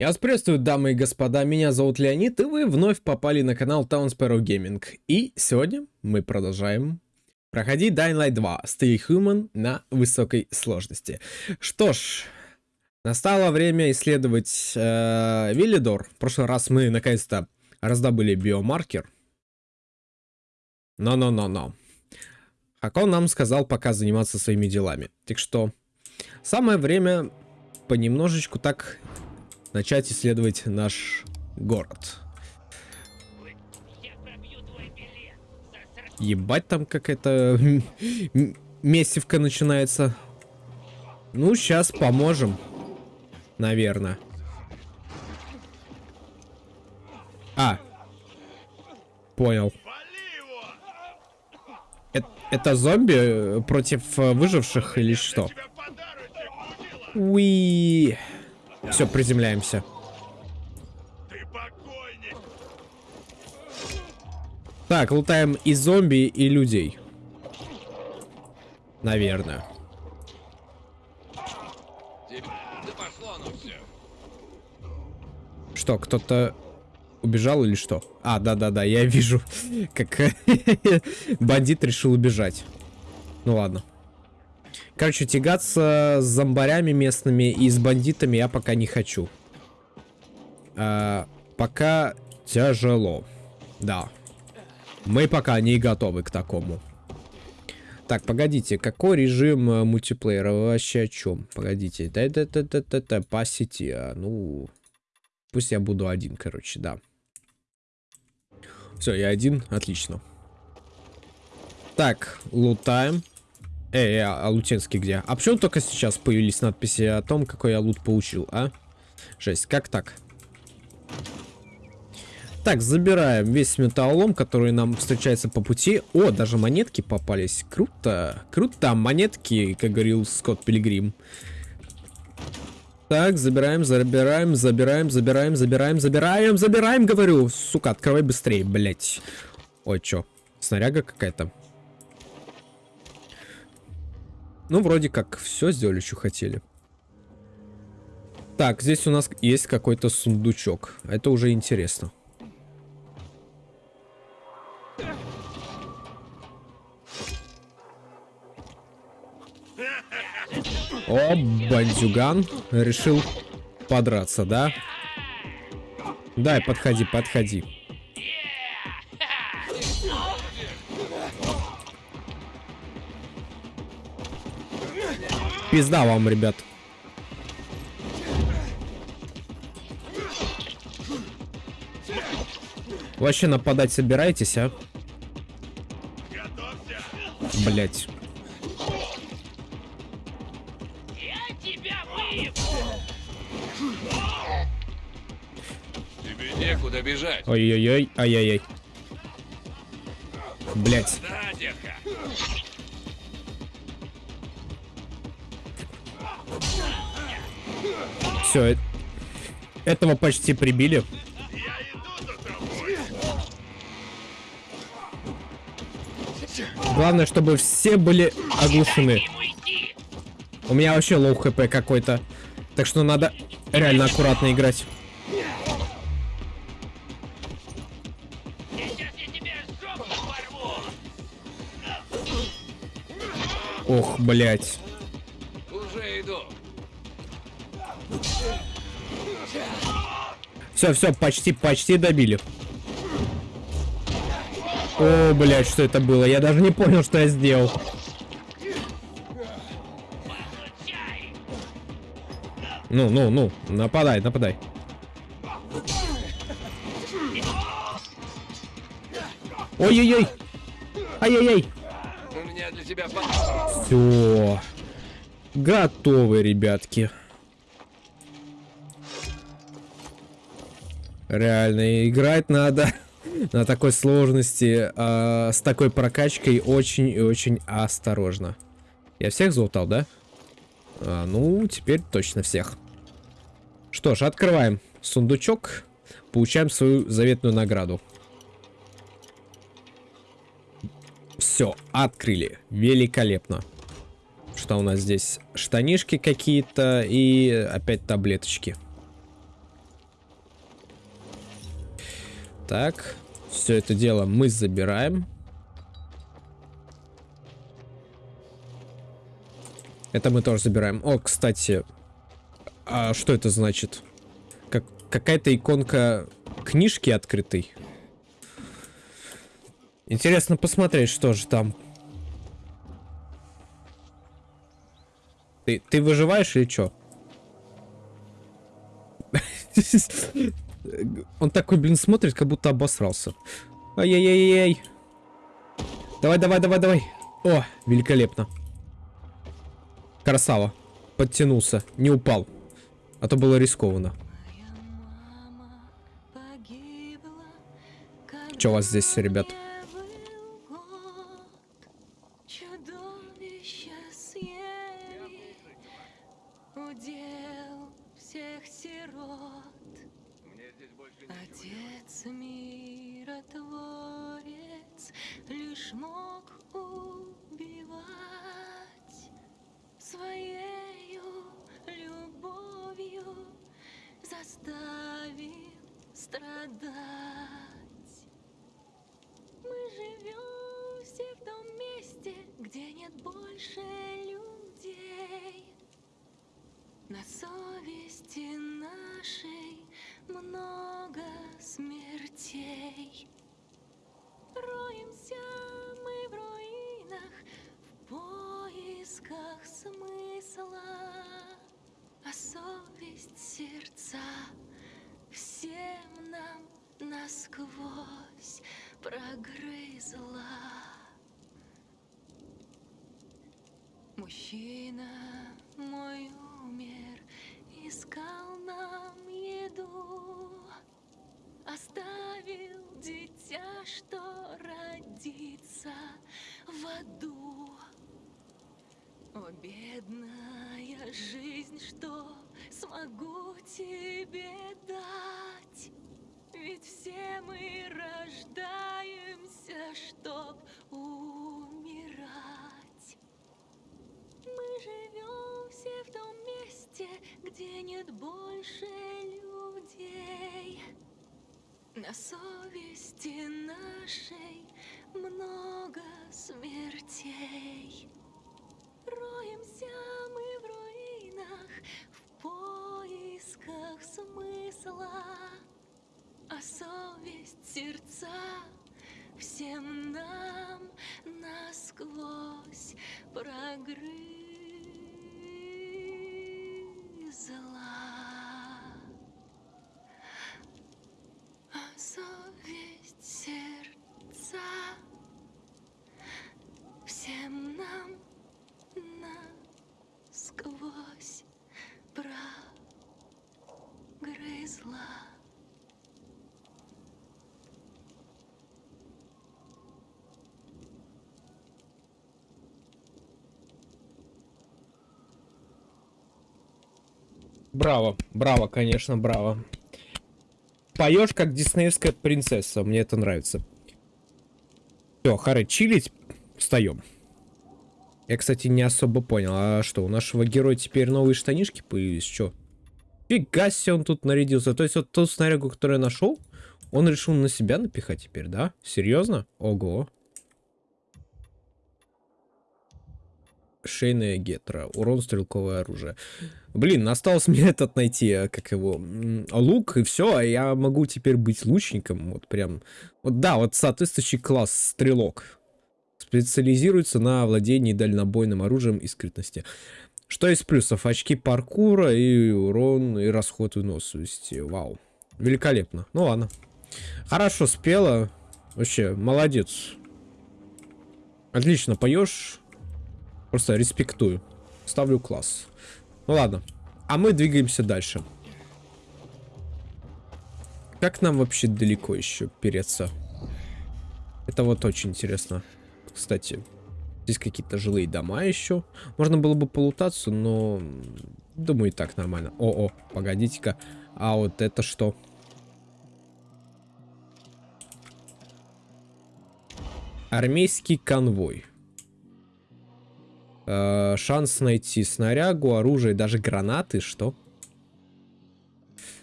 Я вас приветствую, дамы и господа, меня зовут Леонид, и вы вновь попали на канал Town Sparrow Gaming. И сегодня мы продолжаем проходить Dying Light 2 Stay Human на высокой сложности. Что ж, настало время исследовать э, Виллидор. В прошлый раз мы наконец-то раздобыли биомаркер. Но-но-но-но. Хакон нам сказал пока заниматься своими делами. Так что самое время понемножечку так начать исследовать наш город. Ебать, там какая-то месивка начинается. Ну, сейчас поможем. Наверное. А. Понял. Это, это зомби против э, выживших или что? Уи. Все, приземляемся. Так, лутаем и зомби, и людей. Наверное. Что, кто-то убежал или что? А, да-да-да, я вижу, как бандит решил убежать. Ну ладно. Короче, тягаться с зомбарями местными и с бандитами я пока не хочу. А, пока тяжело. Да. Мы пока не готовы к такому. Так, погодите, какой режим э, мультиплеера? Вы вообще о чем? Погодите. Да, да, да, да, да, да, по сети. А, ну, пусть я буду один, короче, да. Все, я один, отлично. Так, лутаем. Эй, а, а Лутенский где? А почему только сейчас появились надписи о том, какой я лут получил, а? Жесть, как так? Так, забираем весь металлолом, который нам встречается по пути. О, даже монетки попались. Круто. Круто, монетки, как говорил Скотт Пилигрим. Так, забираем, забираем, забираем, забираем, забираем, забираем, забираем, говорю. Сука, открывай быстрее, блять. Ой, чё? Снаряга какая-то. Ну, вроде как все сделали, что хотели. Так, здесь у нас есть какой-то сундучок. Это уже интересно. О, бандюган решил подраться, да? Дай, подходи, подходи. Пизда вам, ребят. Вообще нападать собираетесь, а? Блять. Тебе некуда бежать. Ой-ой-ой, ай-яй-яй. Блять. Все, э этого почти прибили. Главное, чтобы все были оглушены. У меня вообще low HP какой-то. Так что надо реально аккуратно играть. Ох, блять. Все, все, почти, почти добили. О, блядь, что это было? Я даже не понял, что я сделал. Ну, ну, ну, нападай, нападай. Ой-ой-ой! Ай-яй-яй! У меня для тебя. Все. Готовы, ребятки. Реально, играть надо на такой сложности, э, с такой прокачкой очень и очень осторожно. Я всех залутал, да? А, ну, теперь точно всех. Что ж, открываем сундучок. Получаем свою заветную награду. Все, открыли. Великолепно. Что у нас здесь? Штанишки какие-то и опять таблеточки. Так, все это дело мы забираем. Это мы тоже забираем. О, кстати, а что это значит? Как какая-то иконка книжки открытой. Интересно посмотреть, что же там. Ты, ты выживаешь или что? Он такой, блин, смотрит, как будто обосрался. Ай-яй-яй-яй. Давай, давай, давай, давай. О, великолепно. Красава. Подтянулся, не упал. А то было рискованно. Что у вас здесь, ребят? Любовью заставил страдать. Мы живем все в том месте, где нет больше людей. На совести нашей много смертей. Роемся мы в руинах в поисках смысла, а совесть сердца всем нам насквозь прогрызла. Мужчина мой умер, искал нам еду, оставил дитя, что родится в аду. О, бедная жизнь, что смогу тебе дать? Ведь все мы рождаемся, чтоб умирать. Мы живем все в том месте, где нет больше людей. На совести нашей много смертей. Роемся мы в руинах в поисках смысла, а совесть сердца всем нам насквозь прогрызла. А совесть сердца всем нам насквозь прогрызла. Браво, браво, конечно, браво. Поешь как диснеевская принцесса, мне это нравится. Все, Хары, чилить, встаем. Я, кстати, не особо понял, а что, у нашего героя теперь новые штанишки появились, что? Фига себе он тут нарядился. То есть вот ту снарягу, которую я нашел, он решил на себя напихать теперь, да? Серьезно? Ого. Шейная гетра. Урон стрелковое оружие. Блин, осталось мне этот найти, а, как его, лук и все, а я могу теперь быть лучником. Вот прям. Вот да, вот соответствующий класс стрелок. Специализируется на владении дальнобойным оружием и скрытности. Что из плюсов? Очки паркура и урон, и расход выносливости. Вау. Великолепно. Ну ладно. Хорошо спела. Вообще, молодец. Отлично поешь. Просто респектую. Ставлю класс. Ну ладно. А мы двигаемся дальше. Как нам вообще далеко еще переться? Это вот очень интересно. Кстати, здесь какие-то жилые дома еще. Можно было бы полутаться, но... Думаю, и так нормально. О-о, погодите-ка. А вот это что? Армейский конвой. Э, шанс найти снарягу, оружие, даже гранаты, что?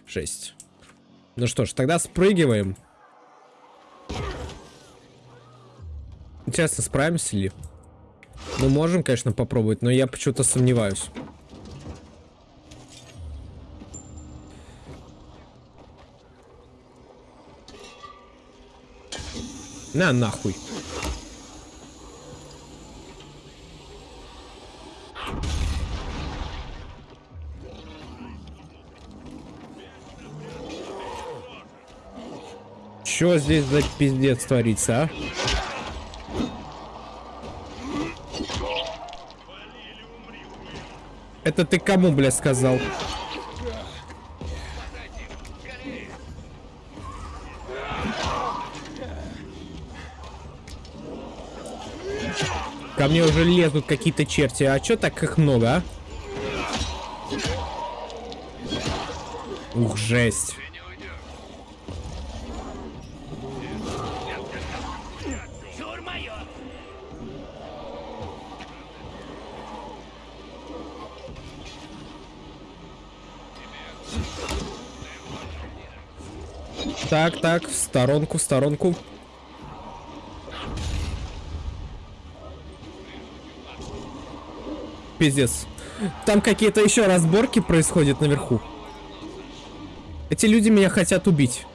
Жесть. Ну что ж, тогда спрыгиваем. Интересно, справимся ли? Мы можем, конечно, попробовать, но я почему-то сомневаюсь. На нахуй. Чё здесь за пиздец творится, а? Это ты кому, бля, сказал? Ко мне уже лезут какие-то черти. А чё так их много, а? Ух, жесть. Так, так, в сторонку, в сторонку. Пиздец. Там какие-то еще разборки происходят наверху. Эти люди меня хотят убить.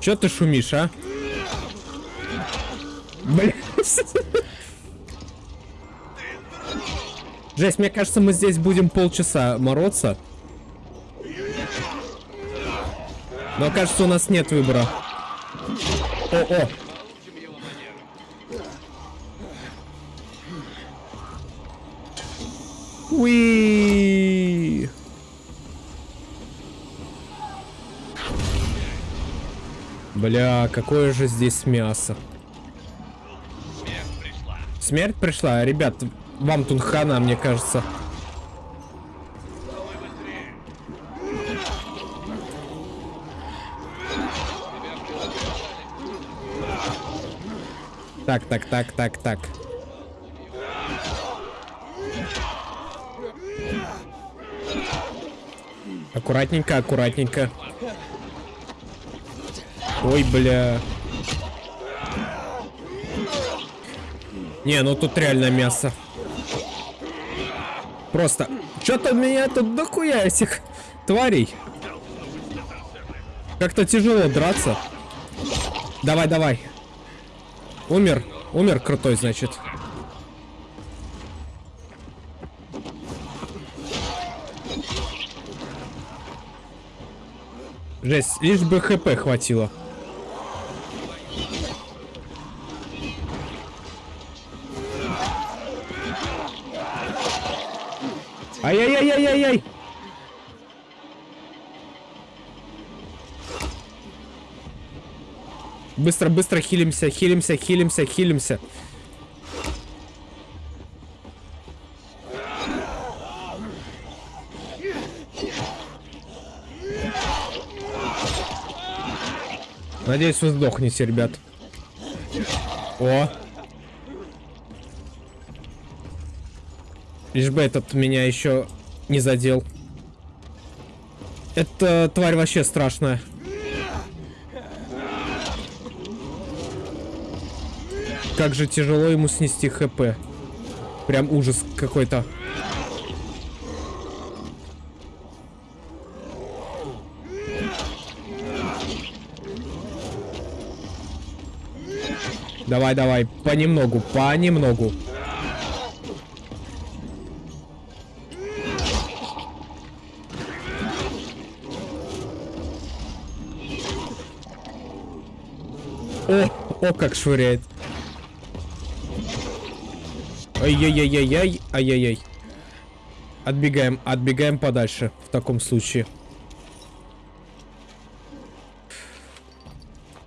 Че ты шумишь, а? Блин. Жесть, мне кажется, мы здесь будем полчаса мороться. Но кажется, у нас нет выбора. О-о. Уи. Бля, какое же здесь мясо. Смерть пришла. Смерть пришла? Ребят, вам тут хана, мне кажется. Так, так, так, так, так. Аккуратненько, аккуратненько. Ой, бля. Не, ну тут реально мясо. Просто. Что-то меня тут дохуя этих тварей. Как-то тяжело драться. Давай, давай. Умер. Умер крутой, значит. Жесть, лишь бы хп хватило. Ай-яй-яй-яй-яй-яй! Быстро, быстро хилимся, хилимся, хилимся, хилимся. Надеюсь, вы сдохнете, ребят. О! Лишь бы этот меня еще не задел. Эта тварь вообще страшная. Как же тяжело ему снести хп. Прям ужас какой-то. Давай, давай, понемногу, понемногу. О, о, как швыряет. Ай-яй-яй-яй-яй, ай-яй-яй. Отбегаем, отбегаем подальше в таком случае.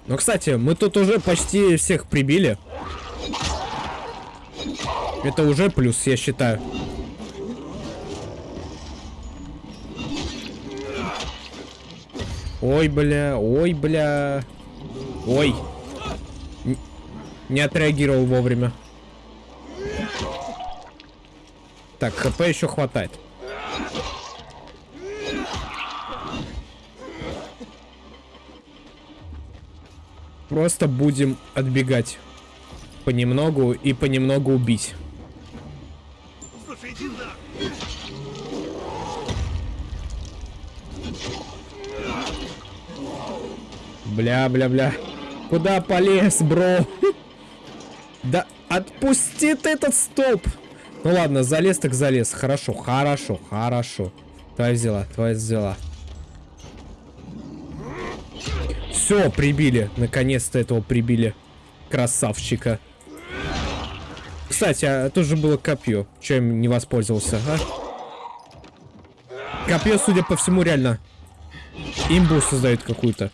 Ну, кстати, мы тут уже почти всех прибили. Это уже плюс, я считаю. Ой, бля, ой, бля. Ой. Не отреагировал вовремя. Так, хп еще хватает. Просто будем отбегать понемногу и понемногу убить. Слушай. Бля-бля-бля. Куда полез, бро? Да отпусти ты этот столб. Ну ладно, залез так залез. Хорошо, хорошо, хорошо. Твоя взяла, твоя взяла. Все, прибили. Наконец-то этого прибили. Красавчика. Кстати, а тут же было копье. Чем не воспользовался, а? Копье, судя по всему, реально имбу создает какую-то.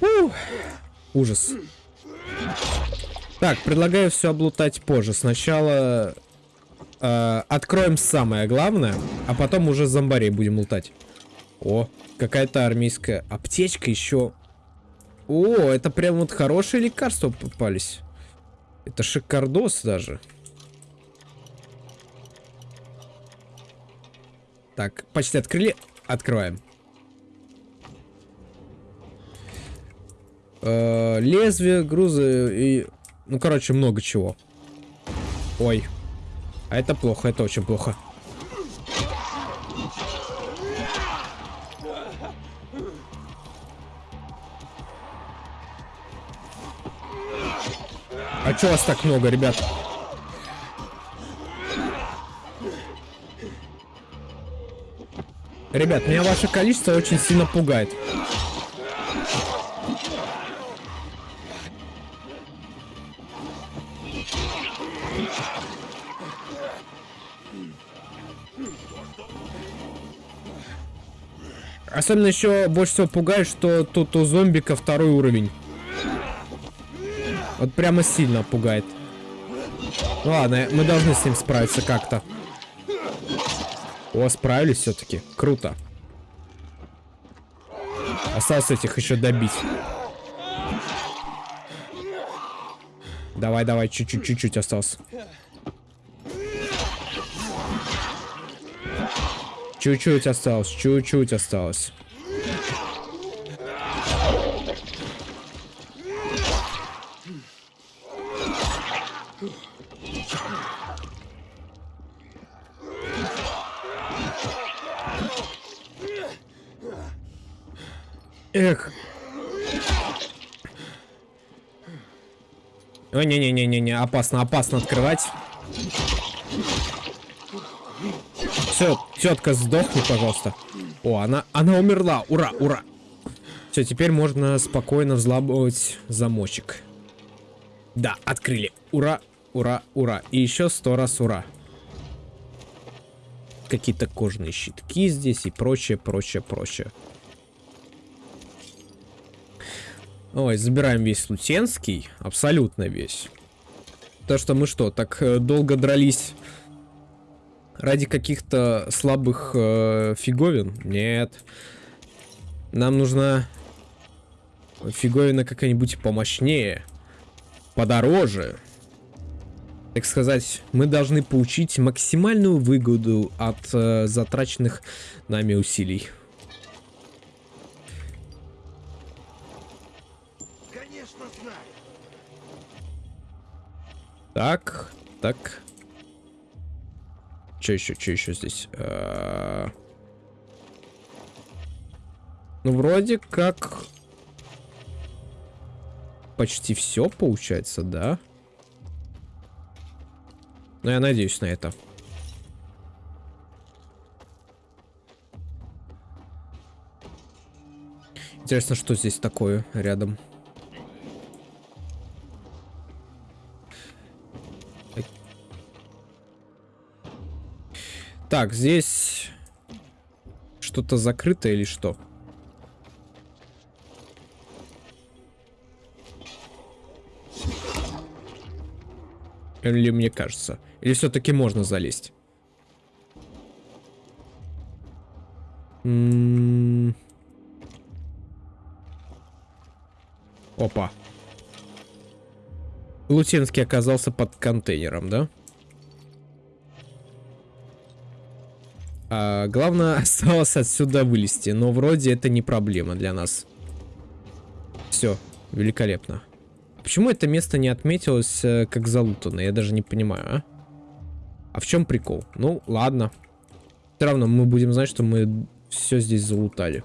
Фух. Ужас. Так, предлагаю все облутать позже. Сначала э, откроем самое главное, а потом уже зомбарей будем лутать. О, какая-то армейская аптечка еще. О, это прям вот хорошие лекарства попались. Это шикардос даже. Так, почти открыли. Открываем. Э, лезвие, грузы и... Ну, короче, много чего. Ой. А это плохо, это очень плохо. А чё вас так много, ребят? Ребят, меня ваше количество очень сильно пугает. Особенно еще больше всего пугает, что тут у зомбика второй уровень. Вот прямо сильно пугает. Ладно, мы должны с ним справиться как-то. О, справились все-таки. Круто. Осталось этих еще добить. Давай, давай, чуть-чуть, чуть-чуть осталось. Чуть-чуть осталось, чуть-чуть осталось. Эх. Ой, не-не-не-не-не, опасно, опасно открывать. Все, тетка, сдохни, пожалуйста. О, она, она умерла. Ура, ура. Все, теперь можно спокойно взламывать замочек. Да, открыли. Ура, ура, ура. И еще сто раз ура. Какие-то кожаные щитки здесь и прочее, прочее, прочее. Ой, забираем весь Лутенский. Абсолютно весь. То, что мы что, так э, долго дрались ради каких-то слабых э, фиговин? Нет. Нам нужна фиговина какая-нибудь помощнее, подороже. Так сказать, мы должны получить максимальную выгоду от э, затраченных нами усилий. Конечно, знаю. Так, так. Что еще, что еще здесь? А... Ну, вроде как... Почти все получается, да? Но я надеюсь на это. Интересно, что здесь такое рядом. Так, здесь что-то закрыто или что? Или мне кажется? Или все-таки можно залезть? М -м Опа. Лутинский оказался под контейнером, да? А, главное осталось отсюда вылезти, но вроде это не проблема для нас. Все, великолепно. Почему это место не отметилось э, как залутано? Я даже не понимаю, а? А в чем прикол? Ну, ладно. Все равно мы будем знать, что мы все здесь залутали.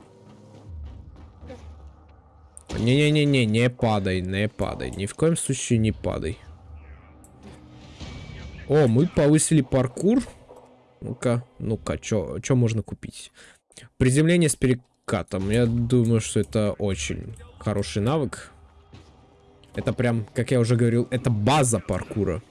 Не-не-не-не, не падай, не падай. Ни в коем случае не падай. О, мы повысили паркур. Ну-ка, ну-ка, что можно купить? Приземление с перекатом. Я думаю, что это очень хороший навык. Это прям, как я уже говорил, это база паркура.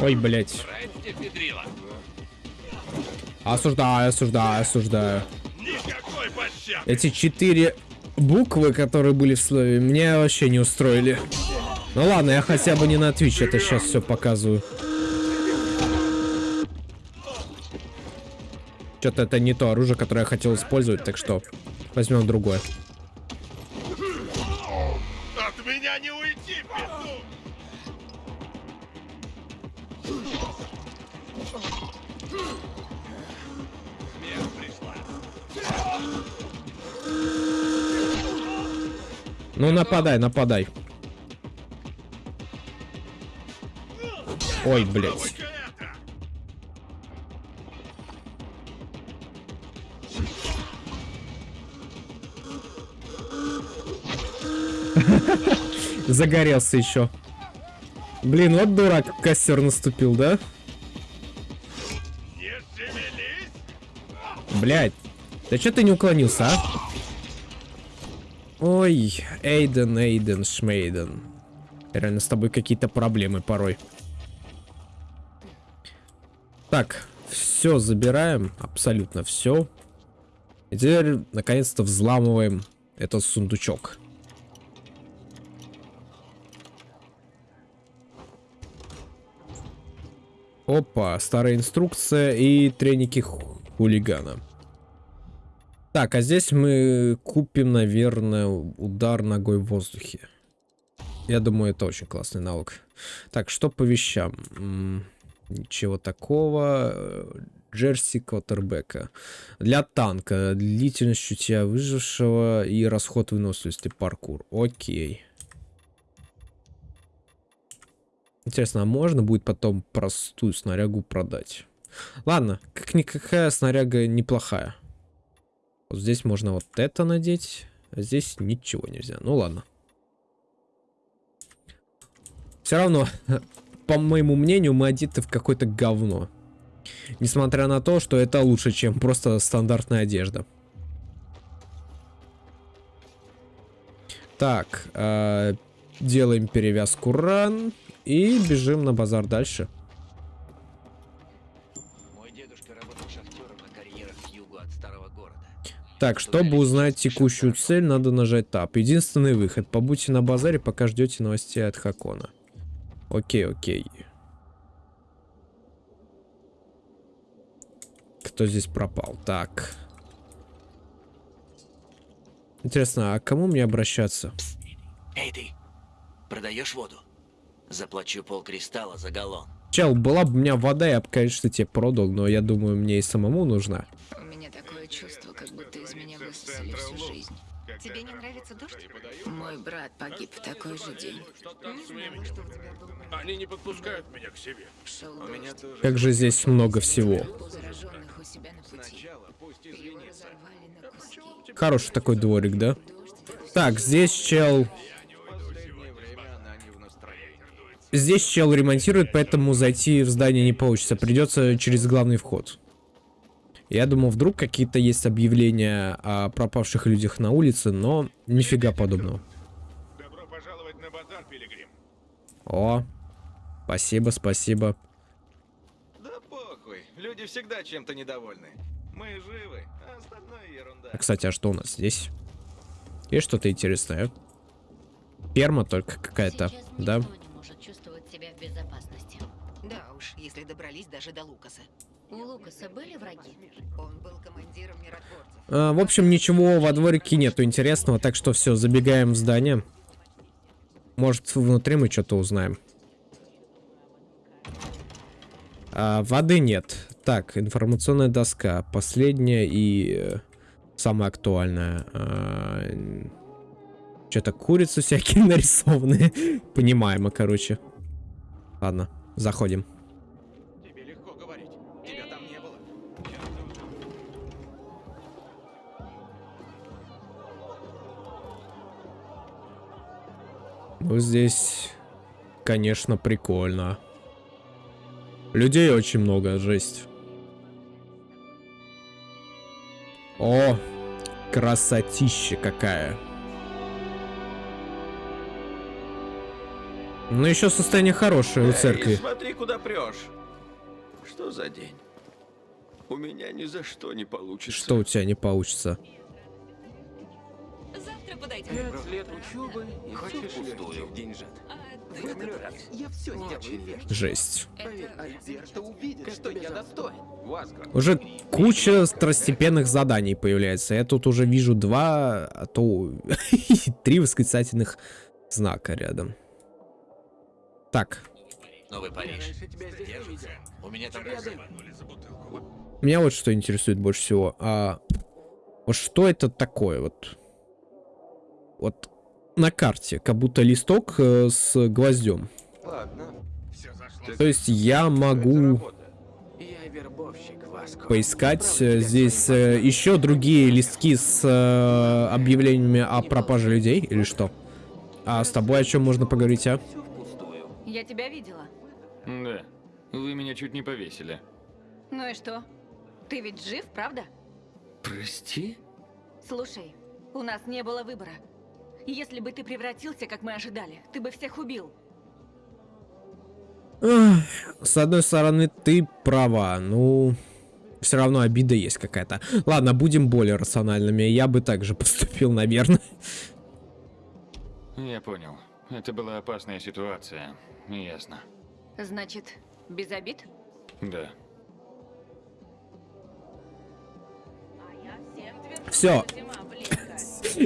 Ой, блядь. Осуждаю, осуждаю, осуждаю. Никакой пощады! Эти четыре буквы, которые были в слове, меня вообще не устроили. Ну ладно, я хотя бы не на Twitch это сейчас все показываю. Что-то это не то оружие, которое я хотел использовать, так что возьмем другое. От меня не уйти, петух! Ну нападай, нападай. Ой, блядь. Загорелся еще. Блин, вот дурак костер наступил, да? Блядь. Да что ты не уклонился, а? Ой, Эйден, Эйден, Шмейден. Реально, с тобой какие-то проблемы порой. Так, все забираем, абсолютно все. И теперь, наконец-то, взламываем этот сундучок. Опа, старая инструкция и треники ху- хулигана. Так, а здесь мы купим, наверное, удар ногой в воздухе. Я думаю, это очень классный навык. Так, что по вещам? М, Ничего такого. Джерси Квотербека. Для танка. Длительность чутья выжившего и расход выносливости паркур. Окей. Интересно, а можно будет потом простую снарягу продать? Ладно, как-никакая снаряга неплохая. Вот здесь можно вот это надеть, а здесь ничего нельзя. Ну ладно. Все равно, по моему мнению, мы одеты в какое-то говно. Несмотря на то, что это лучше, чем просто стандартная одежда. Так, э, делаем перевязку ран и бежим на базар дальше. Так, чтобы узнать текущую цель, надо нажать Tab. Единственный выход. Побудьте на базаре, пока ждете новостей от Хакона. Окей, окей. Кто здесь пропал? Так. Интересно, а к кому мне обращаться? Эй ты, продаешь воду? Заплачу полкристалла за галлон. Чел, была бы у меня вода, я бы, конечно, тебе продал, но я думаю, мне и самому нужна. У меня такое чувство, меня высосали всю жизнь. Тебе не нравится дождь? Мой брат погиб в такой же день. Не знала, что у тебя был Они не подпускают меня к себе. Шел дождь. Как же здесь много всего. У зараженных у себя на пути. На куски. Хороший такой дворик, да? Так, здесь чел... Здесь чел ремонтирует, поэтому зайти в здание не получится. Придется через главный вход. Я думал, вдруг какие-то есть объявления о пропавших людях на улице, но нифига подобного. Добро пожаловать на базар, Пилигрим. О, спасибо, спасибо. Да похуй, люди всегда чем-то недовольны. Мы живы, а остальное ерунда. А, Кстати, а что у нас здесь? Есть что-то интересное? Ферма только какая-то, Сейчас да? никто не может чувствовать себя в безопасности. Да уж, если добрались даже до Лукаса. У Лукаса были враги? Он был командиром миротворцев. А, в общем, ничего во дворике нету интересного, так что все, забегаем в здание. Может, внутри мы что-то узнаем. А, воды нет. Так, информационная доска. Последняя и э, самая актуальная. Что-то курицы всякие нарисованы. Понимаемо, короче. Ладно, заходим. Ну, здесь, конечно, прикольно. Людей очень много, жесть. О, красотища какая. Ну, еще состояние хорошее у церкви. Эй, смотри, куда прешь. Что за день? У меня ни за что не получится. Что у тебя не получится? Завтра подойдем. Пять лет учебы и Хочешь все пустую. деньжат? А, В этот раз я все сделаю верно. Жесть. Поверь, увидит, что я достоин. Уже куча второстепенных заданий появляется. Я тут уже вижу два, а то три восклицательных знака рядом. Так, Новый Париж. У меня там меня вот что интересует больше всего. А вот что это такое вот? Вот на карте, как будто листок э, с гвоздем. Ладно. Все зашло. То есть я могу поискать э, здесь э, еще другие листки с э, объявлениями о пропаже людей или что? А с тобой о чем можно поговорить, а? Я тебя видела. Да. Вы меня чуть не повесили. Ну и что? Ты ведь жив, правда? Прости? Слушай, у нас не было выбора. Если бы ты превратился, как мы ожидали, ты бы всех убил. С одной стороны, ты права, ну... Все равно обида есть какая-то. Ладно, будем более рациональными. Я бы также поступил, наверное. Я понял. Это была опасная ситуация. Ясно. Значит, без обид? Да. Все.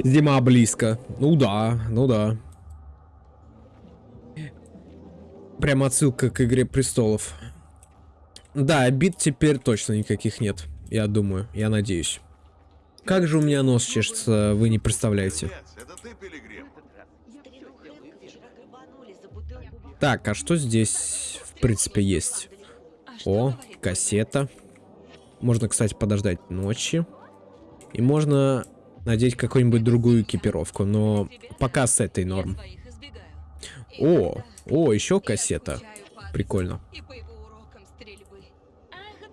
Зима близко. Ну да, ну да. Прям отсылка к Игре Престолов. Да, обид теперь точно никаких нет. Я думаю, я надеюсь. Как же у меня нос чешется, вы не представляете. Так, а что здесь, в принципе, есть? О, кассета. Можно, кстати, подождать ночи. И можно надеть какую-нибудь другую экипировку, но пока с этой норм. О, о, еще кассета. Прикольно. Ах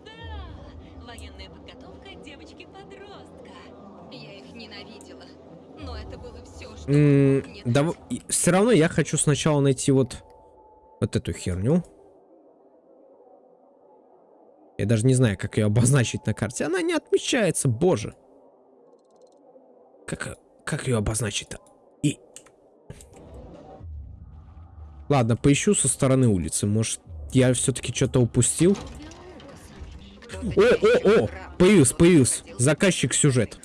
да! Все равно я хочу сначала найти вот вот эту херню. Я даже не знаю, как ее обозначить на карте. Она не отмечается, боже. Как, как ее обозначить-то? И... Ладно, поищу со стороны улицы. Может, я все-таки что-то упустил? О, о, о! Появился, появился. Заказчик сюжет.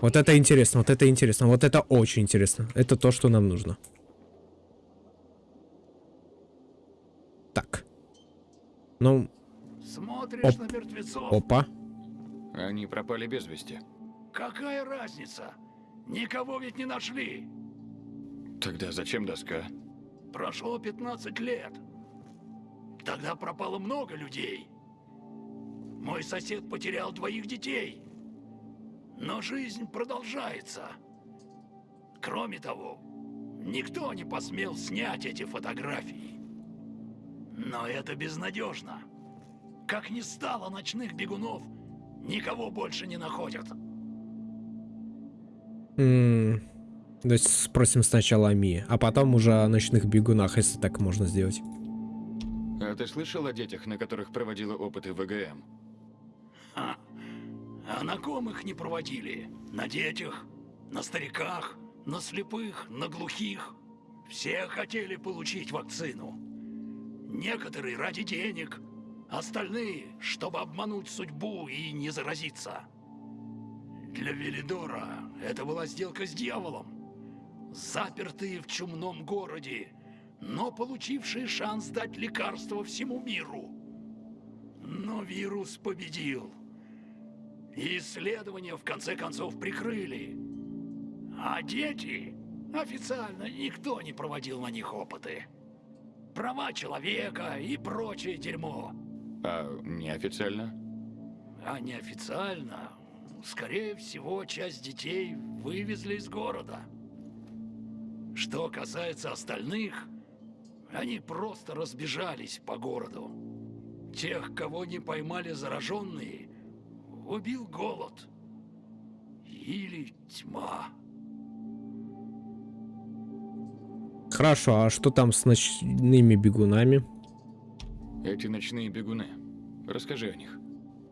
Вот это интересно, вот это интересно, вот это очень интересно. Это то, что нам нужно. Так. Ну, Смотришь Оп. на мертвецов. опа. Они пропали без вести. Какая разница? Никого ведь не нашли. Тогда зачем доска? Прошло 15 лет. Тогда пропало много людей. Мой сосед потерял двоих детей. Но жизнь продолжается. Кроме того, никто не посмел снять эти фотографии. Но это безнадежно. Как не стало ночных бегунов, никого больше не находят. М, То есть спросим сначала о Мии, а потом уже о ночных бегунах, если так можно сделать. А ты слышал о детях, на которых проводила опыты ВГМ? А, а на ком их не проводили? На детях, на стариках, на слепых, на глухих. Все хотели получить вакцину. Некоторые ради денег, Остальные, чтобы обмануть судьбу и не заразиться. Для Велидора это была сделка с дьяволом. Запертые в чумном городе, но получившие шанс дать лекарство всему миру. Но вирус победил. И исследования в конце концов прикрыли. А дети... Официально никто не проводил на них опыты. Права человека и прочее дерьмо. А неофициально? А неофициально, скорее всего, часть детей вывезли из города. Что касается остальных, они просто разбежались по городу. Тех, кого не поймали зараженные, убил голод. Или тьма. Хорошо, а что там с ночными бегунами? Эти ночные бегуны. Расскажи о них.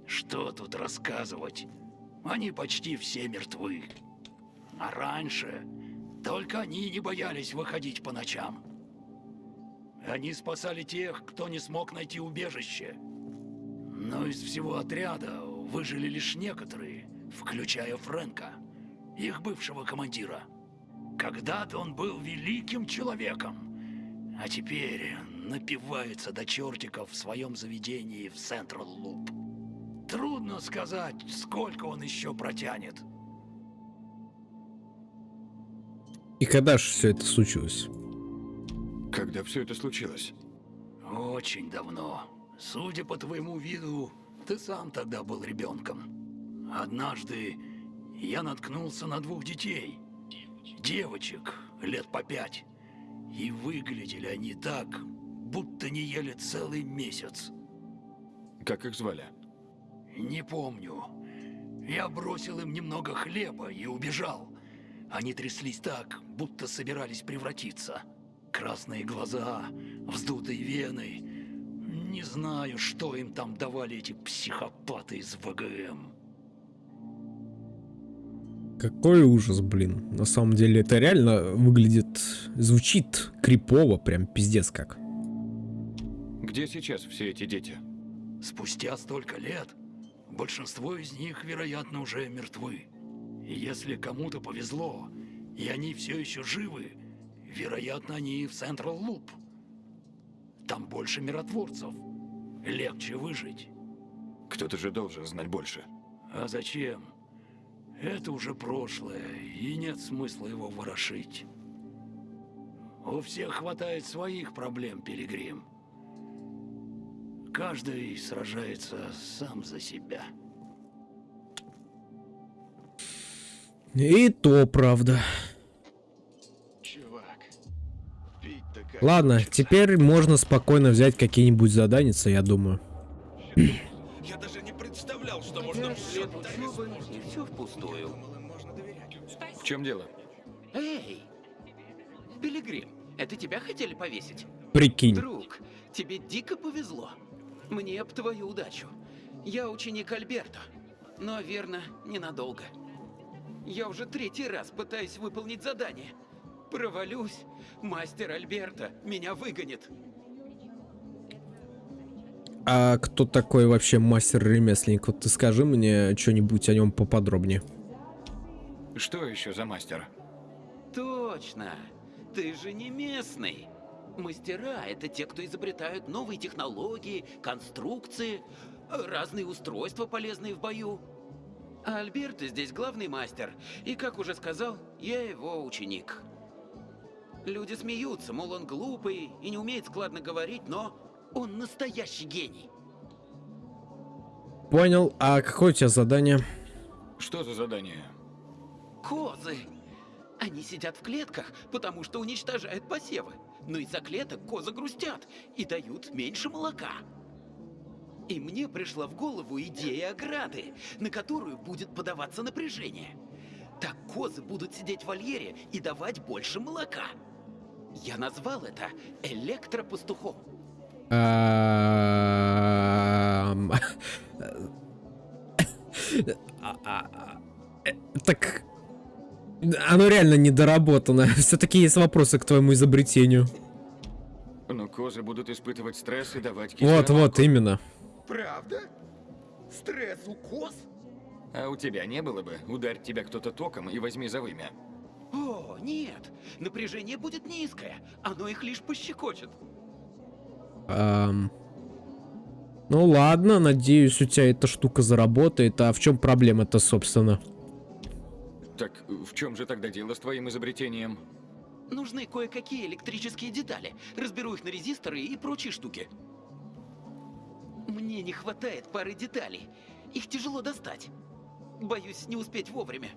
Что тут рассказывать? Они почти все мертвы. А раньше только они не боялись выходить по ночам. Они спасали тех, кто не смог найти убежище. Но из всего отряда выжили лишь некоторые, включая Фрэнка, их бывшего командира. Когда-то он был великим человеком, а теперь напивается до чертиков в своем заведении в Централ Луп. Трудно сказать, сколько он еще протянет. И когда же все это случилось? Когда все это случилось? Очень давно. Судя по твоему виду, ты сам тогда был ребенком. Однажды я наткнулся на двух детей. Девочек, лет по пять. И выглядели они так, будто не ели целый месяц. Как их звали? Не помню. Я бросил им немного хлеба и убежал. Они тряслись так, будто собирались превратиться. Красные глаза, вздутые вены. Не знаю, что им там давали эти психопаты из ВГМ. Какой ужас, блин. На самом деле это реально выглядит, звучит крипово, прям пиздец как. Где сейчас все эти дети? Спустя столько лет, большинство из них, вероятно, уже мертвы. И если кому-то повезло, и они все еще живы, вероятно, они в Централ Луп. Там больше миротворцев. Легче выжить. Кто-то же должен знать больше. А зачем? Это уже прошлое, и нет смысла его ворошить. У всех хватает своих проблем, Пилигрим. Каждый сражается сам за себя. И то правда. Чувак. Ладно, теперь можно спокойно взять какие-нибудь заданицы, я думаю. Я даже не представлял, что можно все все впустую. В чем дело? Эй! Пилигрим, это тебя хотели повесить? Прикинь. Друг, тебе дико повезло. Мне б твою удачу. Я ученик Альберто. Но, верно, ненадолго. Я уже третий раз пытаюсь выполнить задание. Провалюсь, мастер Альберто меня выгонит. А кто такой вообще мастер-ремесленник? Вот ты скажи мне что-нибудь о нем поподробнее. Что еще за мастер? Точно. Ты же не местный. Мастера — это те, кто изобретают новые технологии, конструкции, разные устройства, полезные в бою. А Альберто здесь главный мастер, и, как уже сказал, я его ученик. Люди смеются, мол, он глупый и не умеет складно говорить, но он настоящий гений. Понял. А какое у тебя задание? Что за задание? Козы! Они сидят в клетках, потому что уничтожают посевы. Но из-за клеток козы грустят и дают меньше молока. И мне пришла в голову идея ограды, на которую будет подаваться напряжение. Так козы будут сидеть в вольере и давать больше молока. Я назвал это электропастухом. Ам, а, а, э, Так... Оно реально недоработано. Все-таки есть вопросы к твоему изобретению. Ну, козы будут испытывать стресс и давать Вот, вот, именно. Правда? Стресс-укус? А у тебя не было бы? Ударь тебя кто-то током и возьми за вымя. О, нет. Напряжение будет низкое. Оно их лишь пощекочет. Ам. Ну ладно, надеюсь, у тебя эта штука заработает. А в чем проблема-то, собственно? Так в чем же тогда дело с твоим изобретением? Нужны кое-какие электрические детали. Разберу их на резисторы и прочие штуки. Мне не хватает пары деталей. Их тяжело достать. Боюсь не успеть вовремя.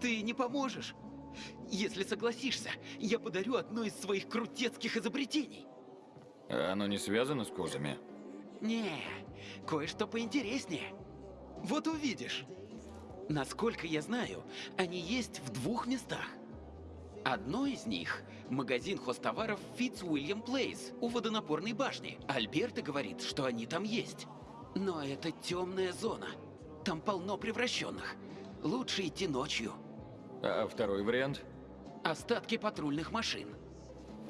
Ты не поможешь? Если согласишься, я подарю одно из своих крутецких изобретений. А оно не связано с козами? Не, кое-что поинтереснее. Вот увидишь. Насколько я знаю, они есть в двух местах. Одно из них – магазин хостоваров Фитц Уильям Плейс у водонапорной башни. Альберта говорит, что они там есть. Но это темная зона. Там полно превращенных. Лучше идти ночью. А второй вариант? Остатки патрульных машин.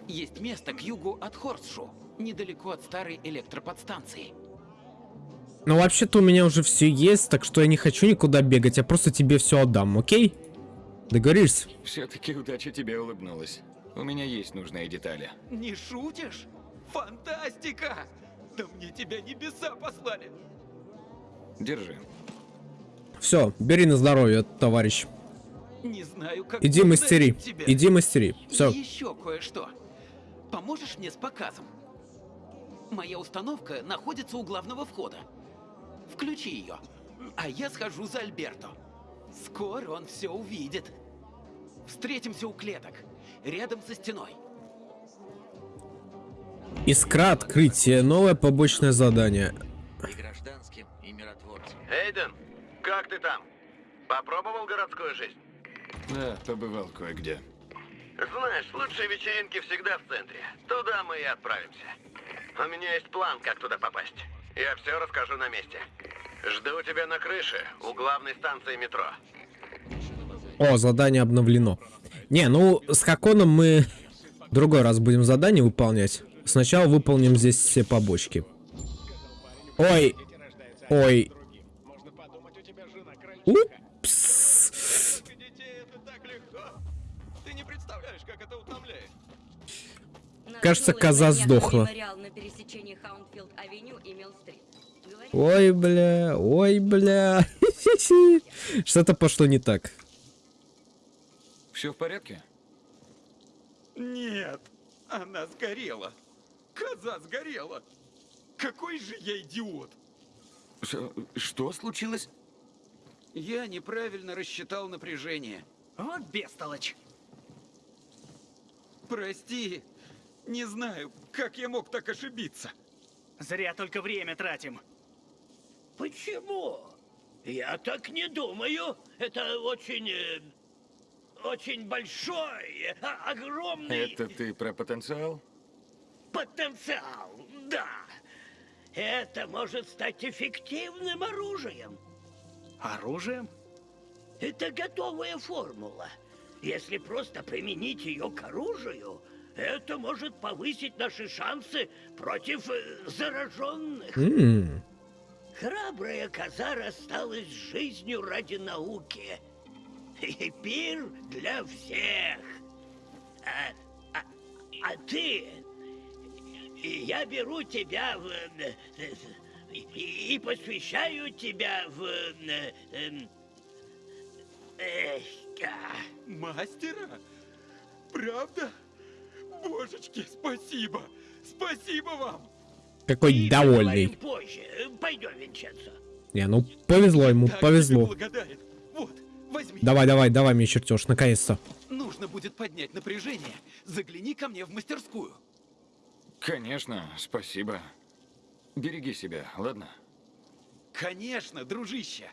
Есть место к югу от Хорсшу, недалеко от старой электроподстанции. Ну, вообще-то у меня уже все есть, так что я не хочу никуда бегать, я просто тебе все отдам, окей? Договорились? Все-таки удача тебе улыбнулась. У меня есть нужные детали. Не шутишь? Фантастика! Да мне тебя небеса послали! Держи. Все, бери на здоровье, товарищ. Не знаю, как Иди мастери, тебя. иди мастери. Все. И еще кое-что. Поможешь мне с показом? Моя установка находится у главного входа. Включи ее, а я схожу за Альберто. Скоро он все увидит. Встретимся у клеток, рядом со стеной. Искра открытие, новое побочное задание. И гражданским, и миротворцам. Эйден, как ты там? Попробовал городскую жизнь? Да, побывал кое-где. Знаешь, лучшие вечеринки всегда в центре. Туда мы и отправимся. У меня есть план, как туда попасть. Я все расскажу на месте. Жду тебя на крыше, у главной станции метро. О, задание обновлено. Не, ну, с Хаконом мы в другой раз будем задание выполнять. Сначала выполним здесь все побочки. Ой. Ой. Упс. детей это так легко. Ты не представляешь, как это утомляет. Кажется, коза сдохла. на пересечении Хаунфилд-авеню Ой, бля, ой, бля. Что-то пошло не так. Все в порядке? Нет, она сгорела. Коза сгорела. Какой же я идиот. Ш- что случилось? Я неправильно рассчитал напряжение. Вот бестолочь. Прости, не знаю, как я мог так ошибиться. Зря только время тратим. Почему? Я так не думаю. Это очень... э, очень большой, а- огромный Это ты про потенциал? потенциал. Да. Это может стать эффективным оружием. Оружием? Это готовая формула. Если просто применить ее к оружию, это может повысить наши шансы против э, зараженных. М, Храбрая коза рассталась с жизнью ради науки. И пир для всех. А, а- а ты... Я беру тебя в... И, и посвящаю тебя в... эм. Мастера? Правда? Божечки, спасибо. Спасибо вам. Какой И довольный. позже. Пойдем. Не, ну повезло ему, Так повезло. Вот. Давай, давай, давай мне чертеж, наконец-то. Нужно будет поднять напряжение. Загляни ко мне в мастерскую. Конечно, спасибо. Береги себя, ладно? Конечно, дружище.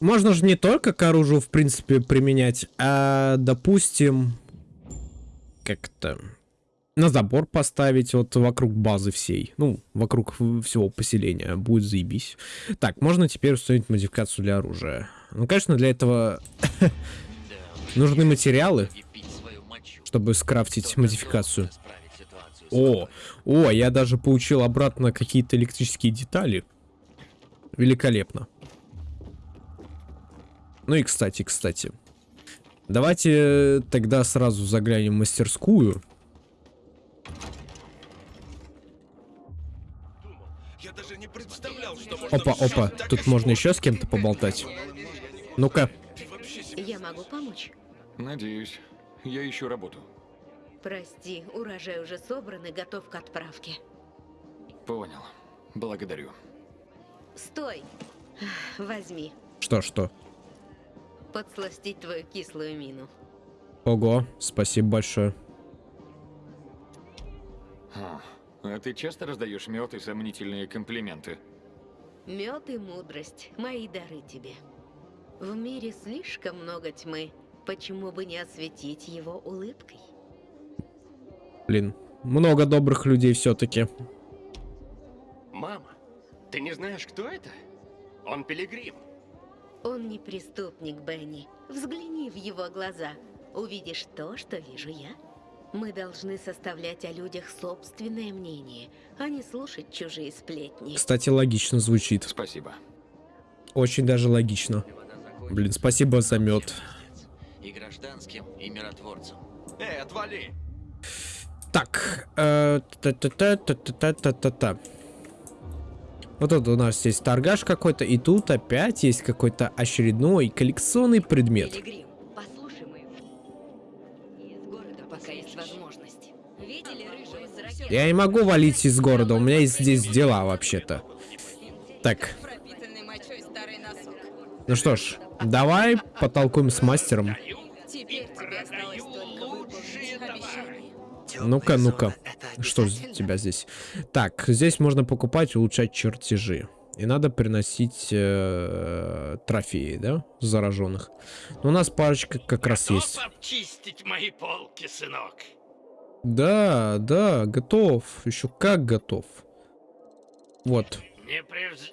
Можно же не только к оружию, в принципе, применять, а, допустим, как-то на забор поставить вот вокруг базы всей. Ну, вокруг всего поселения. Будет заебись. Так, можно теперь установить модификацию для оружия. Ну, конечно, для этого нужны материалы, чтобы скрафтить модификацию. О, о, я даже получил обратно какие-то электрические детали. Великолепно. Ну и кстати, кстати. Давайте тогда сразу заглянем в мастерскую. Опа, опа, тут можно еще с кем-то поболтать. Ну-ка. Я могу помочь? Надеюсь. Я ищу работу. Прости, урожай уже собран и готов к отправке. Понял. Благодарю. Стой! Возьми. Что, что? Подсластить твою кислую мину. Ого, спасибо большое. А, а ты часто раздаешь мед и сомнительные комплименты? Мед и мудрость – мои дары тебе. В мире слишком много тьмы. Почему бы не осветить его улыбкой? Блин, много добрых людей все-таки. Мама, ты не знаешь, кто это? Он пилигрим. Он не преступник, Бенни. Взгляни в его глаза. Увидишь то, что вижу я. Мы должны составлять о людях собственное мнение, а не слушать чужие сплетни. Кстати, логично звучит. Спасибо. Очень даже логично. Блин, спасибо за мед. И гражданским, и миротворцам. Эй, отвали! Так, э, та-та-та-та-та-та-та-та. Вот тут у нас есть торгаш какой-то, и тут опять есть какой-то очередной коллекционный предмет. Пилигрим, Я не могу валить из города, у меня есть здесь дела вообще-то. Так, ну что ж, давай потолкуем с мастером. Ну-ка, ну-ка. Что у тебя здесь? Так, здесь можно покупать улучшать чертежи. И надо приносить э, трофеи, да? Зараженных. Но у нас парочка как раз есть. мои полки, сынок. Да, да, готов. Еще как готов. Вот. Не превз...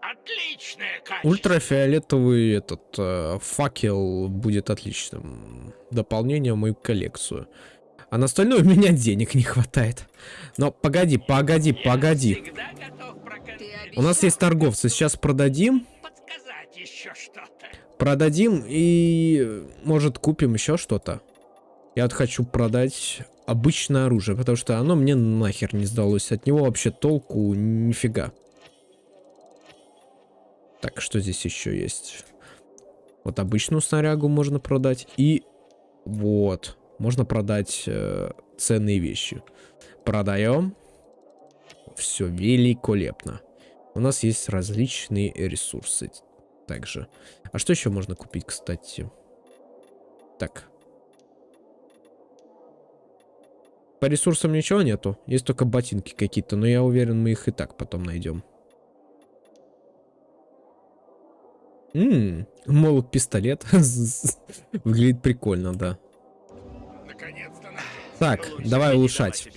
Отличное качество. Ультрафиолетовый этот э, факел будет отличным дополнением в мою коллекцию. А на остальное у меня денег не хватает. Но погоди, погоди, погоди. У нас есть торговцы. Сейчас продадим. Подсказать еще что-то. Продадим и, может, купим еще что-то. Я вот хочу продать обычное оружие, потому что оно мне нахер не сдалось. От него вообще толку нифига. Так, что здесь еще есть? Вот обычную снарягу можно продать. И вот, можно продать э, ценные вещи. Продаем. Все великолепно. У нас есть различные ресурсы. Также. А что еще можно купить, кстати? Так. По ресурсам ничего нету. Есть только ботинки какие-то, но я уверен, мы их и так потом найдем. Ммм, молот пистолет. Выглядит прикольно, да. Так, давай улучшать.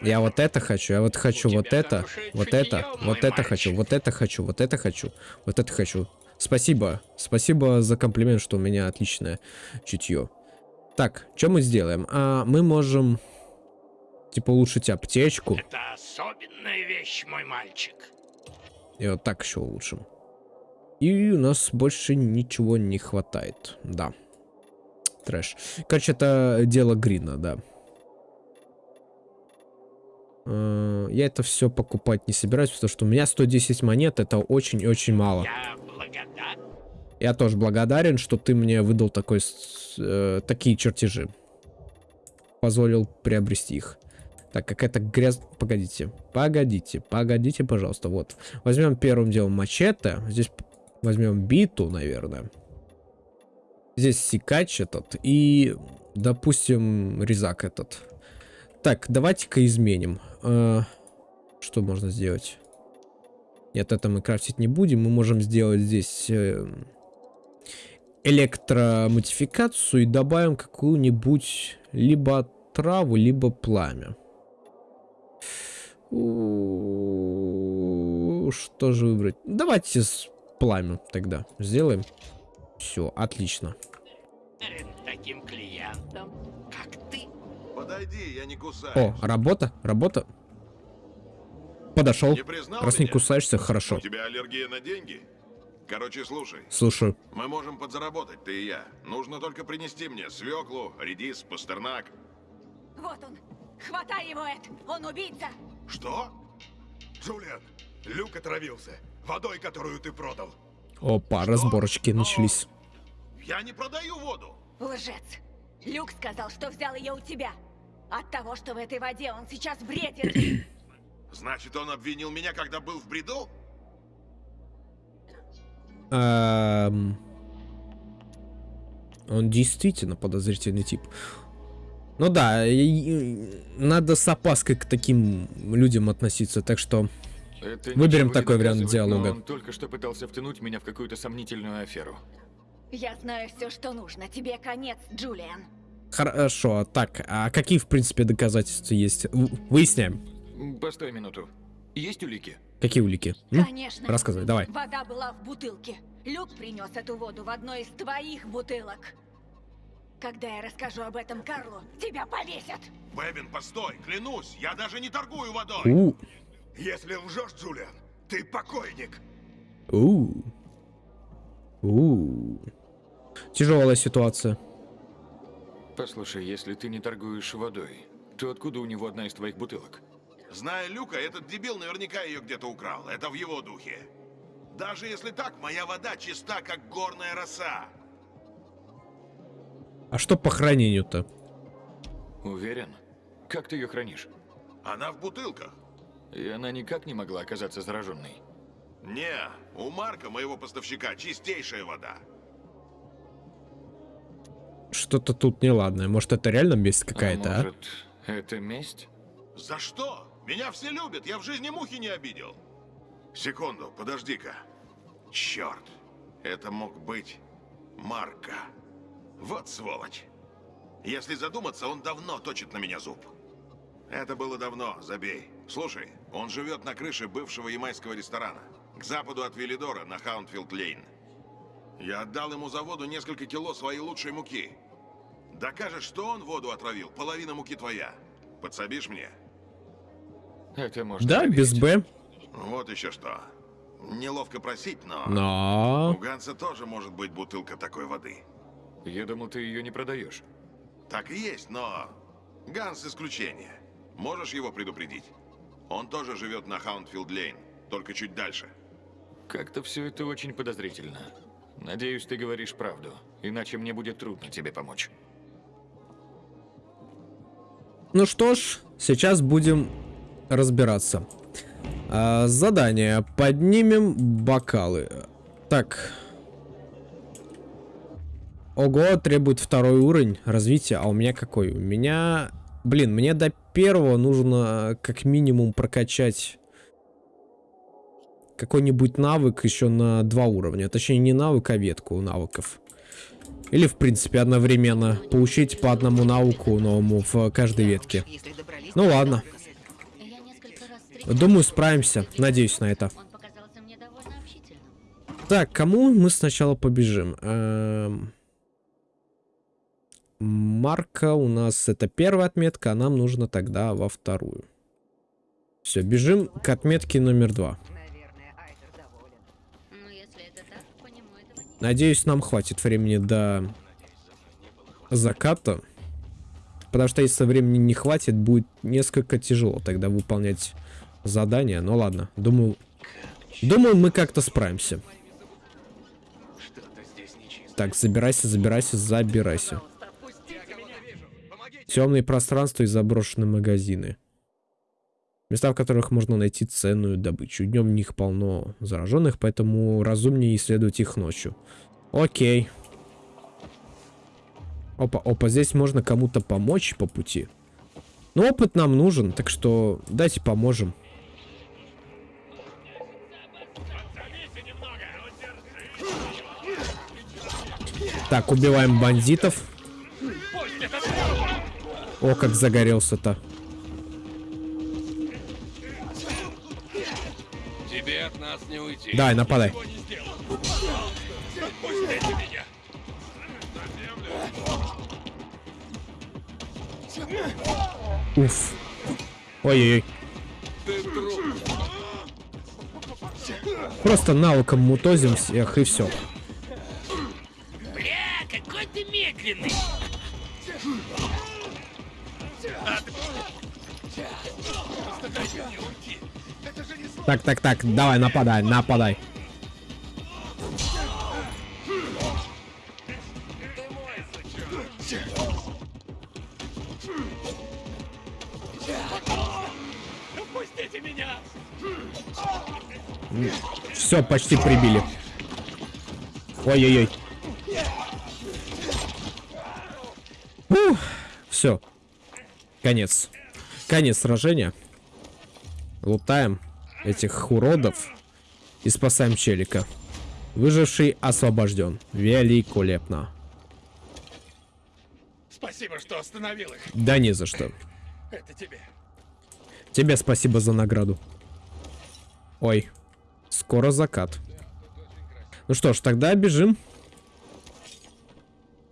Я вот это хочу, я вот хочу вот это, вот это, вот это хочу, вот это хочу, вот это хочу, вот это хочу. Спасибо, спасибо за комплимент, что у меня отличное чутье. Так, что мы сделаем? А, мы можем, типа, улучшить аптечку. Это особенная вещь, мой мальчик. И вот так еще улучшим. И у нас больше ничего не хватает. Да. Трэш. Короче, это дело Грина, да. Э, Я это все покупать не собираюсь, потому что у меня 110 монет, это очень-очень мало. Я благодарен. Я тоже благодарен, что ты мне выдал такой, э, такие чертежи. Позволил приобрести их. Так, какая-то грязь... Погодите, погодите, погодите, пожалуйста. Вот. Возьмем первым делом мачете. Здесь возьмем биту, наверное. Здесь секач этот. И, допустим, резак этот. Так, давайте-ка изменим. Э, что можно сделать? Нет, это мы крафтить не будем. Мы можем сделать здесь... э, электромодификацию и добавим какую-нибудь либо траву, либо пламя. Что же выбрать? Давайте с пламя тогда сделаем. Все, отлично. Таким клиентом, как ты. Подойди, я не кусаюсь. О, работа, работа. Подошел. Не Раз не меня? кусаешься, хорошо. У тебя аллергия на деньги? Короче, слушай. Слушаю. Мы можем подзаработать, ты и я. Нужно только принести мне свеклу, редис, пастернак. Вот он. Хватай его, Эд. Он убийца. Что? Джулиан, Люк отравился. Водой, которую ты продал. Опа, разборочки начались. Я не продаю воду. Лжец. Люк сказал, что взял ее у тебя. От того, что в этой воде он сейчас бредит. Значит, он обвинил меня, когда был в бреду? Он действительно подозрительный тип. Ну да, надо с опаской к таким людям относиться, так что Это выберем такой вариант диалога. Он только что пытался втянуть меня в какую-то сомнительную аферу. Я знаю все, что нужно. Тебе конец, Джулиан. Хорошо, так, а какие, в принципе, доказательства есть? Выясняем. Постой минуту. Есть улики? Какие улики? М? Конечно. Рассказывай, давай. Вода была в бутылке. Люк принес эту воду в одной из твоих бутылок. Когда я расскажу об этом Карлу, тебя повесят. Бэбин, постой, клянусь, я даже не торгую водой. У, Если лжешь, Джулиан, ты покойник. у, у. Тяжелая ситуация. Послушай, если ты не торгуешь водой, то откуда у него одна из твоих бутылок? Зная Люка, этот дебил наверняка ее где-то украл. Это в его духе. Даже если так, моя вода чиста, как горная роса. А что по хранению-то? Уверен? Как ты ее хранишь? Она в бутылках. И она никак не могла оказаться зараженной. Не, у Марка, моего поставщика, чистейшая вода. Что-то тут неладное. Может, это реально месть какая-то, а? может, это месть? За что? Меня все любят, я в жизни мухи не обидел. Секунду, подожди-ка. Черт, это мог быть Марка. Вот сволочь. Если задуматься, он давно точит на меня зуб. Это было давно, забей. Слушай, он живет на крыше бывшего ямайского ресторана. К западу от Виллидора, на Хаунтфилд-Лейн. Я отдал ему за воду несколько кило своей лучшей муки. Докажешь, что он воду отравил, половина муки твоя. Подсобишь мне? Это можно Да, без Б. Вот еще что. Неловко просить, но... Но... У Ганса тоже может быть бутылка такой воды. Я думал, ты ее не продаешь. Так и есть, но... Ганс исключение. Можешь его предупредить? Он тоже живет на Хаунтфилд-Лейн, только чуть дальше. Как-то все это очень подозрительно. Надеюсь, ты говоришь правду, иначе мне будет трудно тебе помочь. Ну что ж, сейчас будем разбираться. А, задание. Поднимем бокалы. Так. Ого, требует второй уровень развития. А у меня какой? У меня... Блин, мне до первого нужно как минимум прокачать какой-нибудь навык еще на два уровня. Точнее, не навык, а ветку навыков. Или, в принципе, одновременно получить по одному навыку новому в каждой ветке. Ну ладно. Думаю, справимся. Надеюсь на это. Так, кому мы сначала побежим? Эм... Марка у нас это первая отметка, а нам нужно тогда во вторую. Все, бежим к отметке номер два. Надеюсь, нам хватит времени до заката. Потому что если времени не хватит, будет несколько тяжело тогда выполнять задание. Ну ладно, думаю... Думаю, мы как-то справимся. Так, забирайся, забирайся, забирайся. Темные пространства и заброшенные магазины. Места, в которых можно найти ценную добычу. Днем в них полно зараженных, поэтому разумнее исследовать их ночью. Окей. Опа, опа, здесь можно кому-то помочь по пути. Но опыт нам нужен, так что давайте поможем. Так, убиваем бандитов. О, как загорелся-то. Тебе от нас не уйти. Давай, нападай. Уф. Ой-ой-ой. Просто навыком мутозим всех и все. Медленный! Так, так, так, давай, нападай, нападай. Все, почти прибили. Ой-ой-ой. Все. Конец. Конец сражения. Лутаем этих уродов и спасаем челика. Выживший освобожден. Великолепно. Спасибо, что остановил их. Да не за что. Это тебе. Тебе спасибо за награду. Ой, скоро закат. Ну что ж, тогда бежим.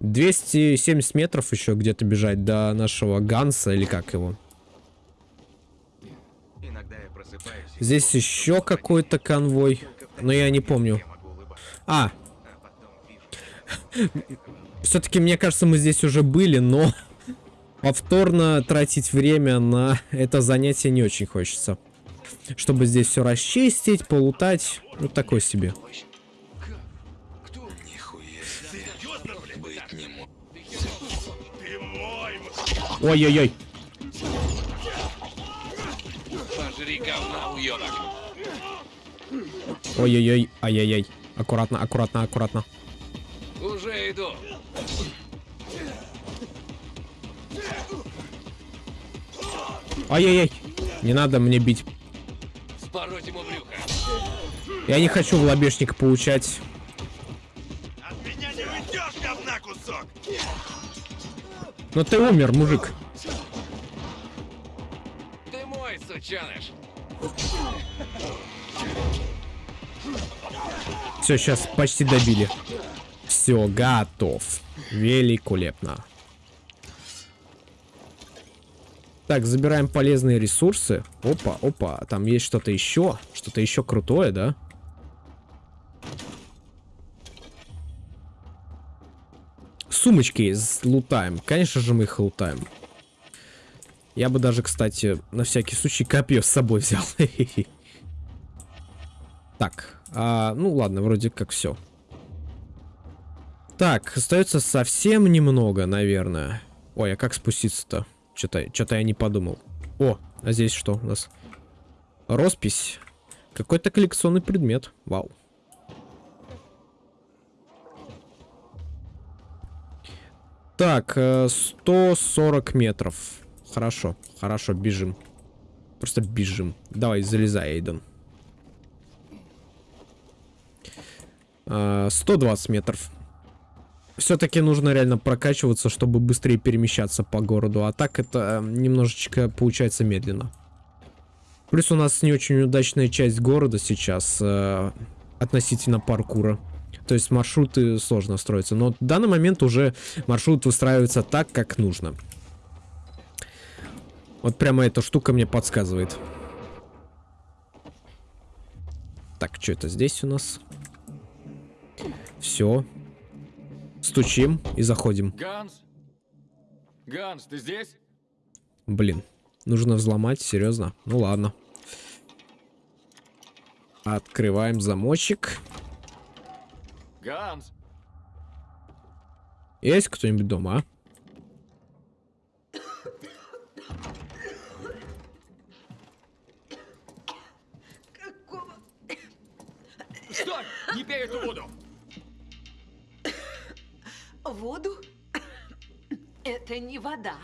270 метров еще где-то бежать до нашего Ганса, или как его. Здесь еще какой-то конвой, но я не помню. А! Все-таки, мне кажется, мы здесь уже были, но повторно тратить время на это занятие не очень хочется. Чтобы здесь все расчистить, полутать, ну такой себе. Ой-ой-ой. Пожри говна, уёбок. Ой-ой-ой. Ай-яй-яй. Аккуратно, аккуратно, аккуратно. Уже иду. Ай-яй-яй. Не надо мне бить. Спороть ему брюхо. Я не хочу в лобешник получать. Меня не уйдешь, говна кусок! Но ты умер, мужик. Ты мой, сучаныш. Все, сейчас почти добили. Все, готов. Великолепно. Так, забираем полезные ресурсы. Опа, опа, там есть что-то еще. Что-то еще крутое, да? Сумочки лутаем. Конечно же мы их лутаем. Я бы даже, кстати, на всякий случай копье с собой взял. Так, а, ну ладно, вроде как все. Так, остается совсем немного, наверное. Ой, а как спуститься-то? Что-то что я не подумал. О, а здесь что у нас? Роспись. Какой-то коллекционный предмет. Вау. Так, э, 140 метров. Хорошо, хорошо, бежим. Просто бежим. Давай, залезай, Эйден. Э, 120 метров. Все-таки нужно реально прокачиваться, чтобы быстрее перемещаться по городу. А так это э, немножечко получается медленно. Плюс у нас не очень удачная часть города сейчас э, относительно паркура. То есть маршруты сложно строятся. Но в данный момент уже маршрут выстраивается так, как нужно. Вот прямо эта штука мне подсказывает. Так, что это здесь у нас? Все. Стучим и заходим. Ганс? Ганс, ты здесь? Блин. Нужно взломать, серьезно? Ну ладно. Открываем замочек. Ганс? Есть кто-нибудь дома, а? Стой! Не пей эту воду! Воду? Это не вода.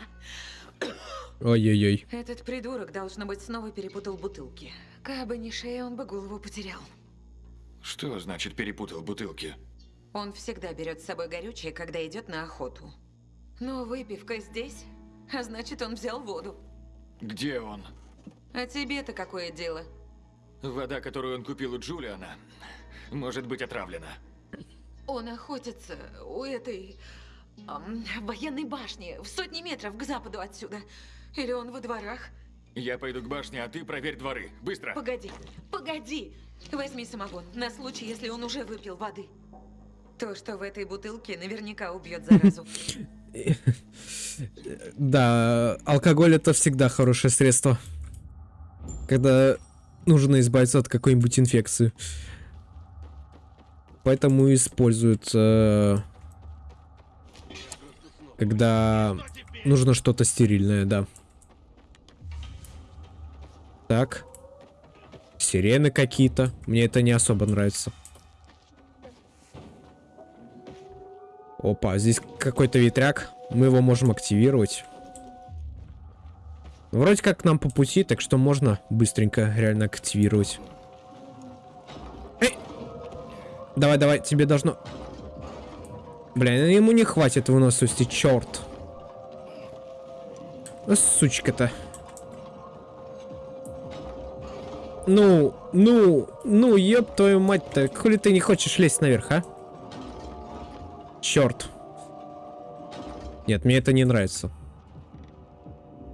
Ой-ой-ой. Этот придурок, должно быть, снова перепутал бутылки. Кабы не шея, он бы голову потерял. Что значит перепутал бутылки? Он всегда берет с собой горючее, когда идет на охоту. Но выпивка здесь, а значит, он взял воду. Где он? А тебе-то какое дело? Вода, которую он купил у Джулиана, может быть отравлена. Он охотится у этой эм, военной башни в сотни метров к западу отсюда. Или он во дворах? Я пойду к башне, а ты проверь дворы. Быстро. Погоди, погоди! Возьми самогон, на случай, если он уже выпил воды. То, что в этой бутылке, наверняка убьет заразу. Да, алкоголь это всегда хорошее средство. Когда нужно избавиться от какой-нибудь инфекции. Поэтому используют, когда нужно что-то стерильное, да. Так. Сирены какие-то. Мне это не особо нравится. Опа, здесь какой-то ветряк. Мы его можем активировать. Вроде как нам по пути, так что можно быстренько реально активировать. Эй! Давай, давай, тебе должно... Блин, ему не хватит выносливости, черт. Ну, сучка-то. Ну, ну, ну, ёб твою мать-то. Хули ты не хочешь лезть наверх, а? Черт. Нет, мне это не нравится.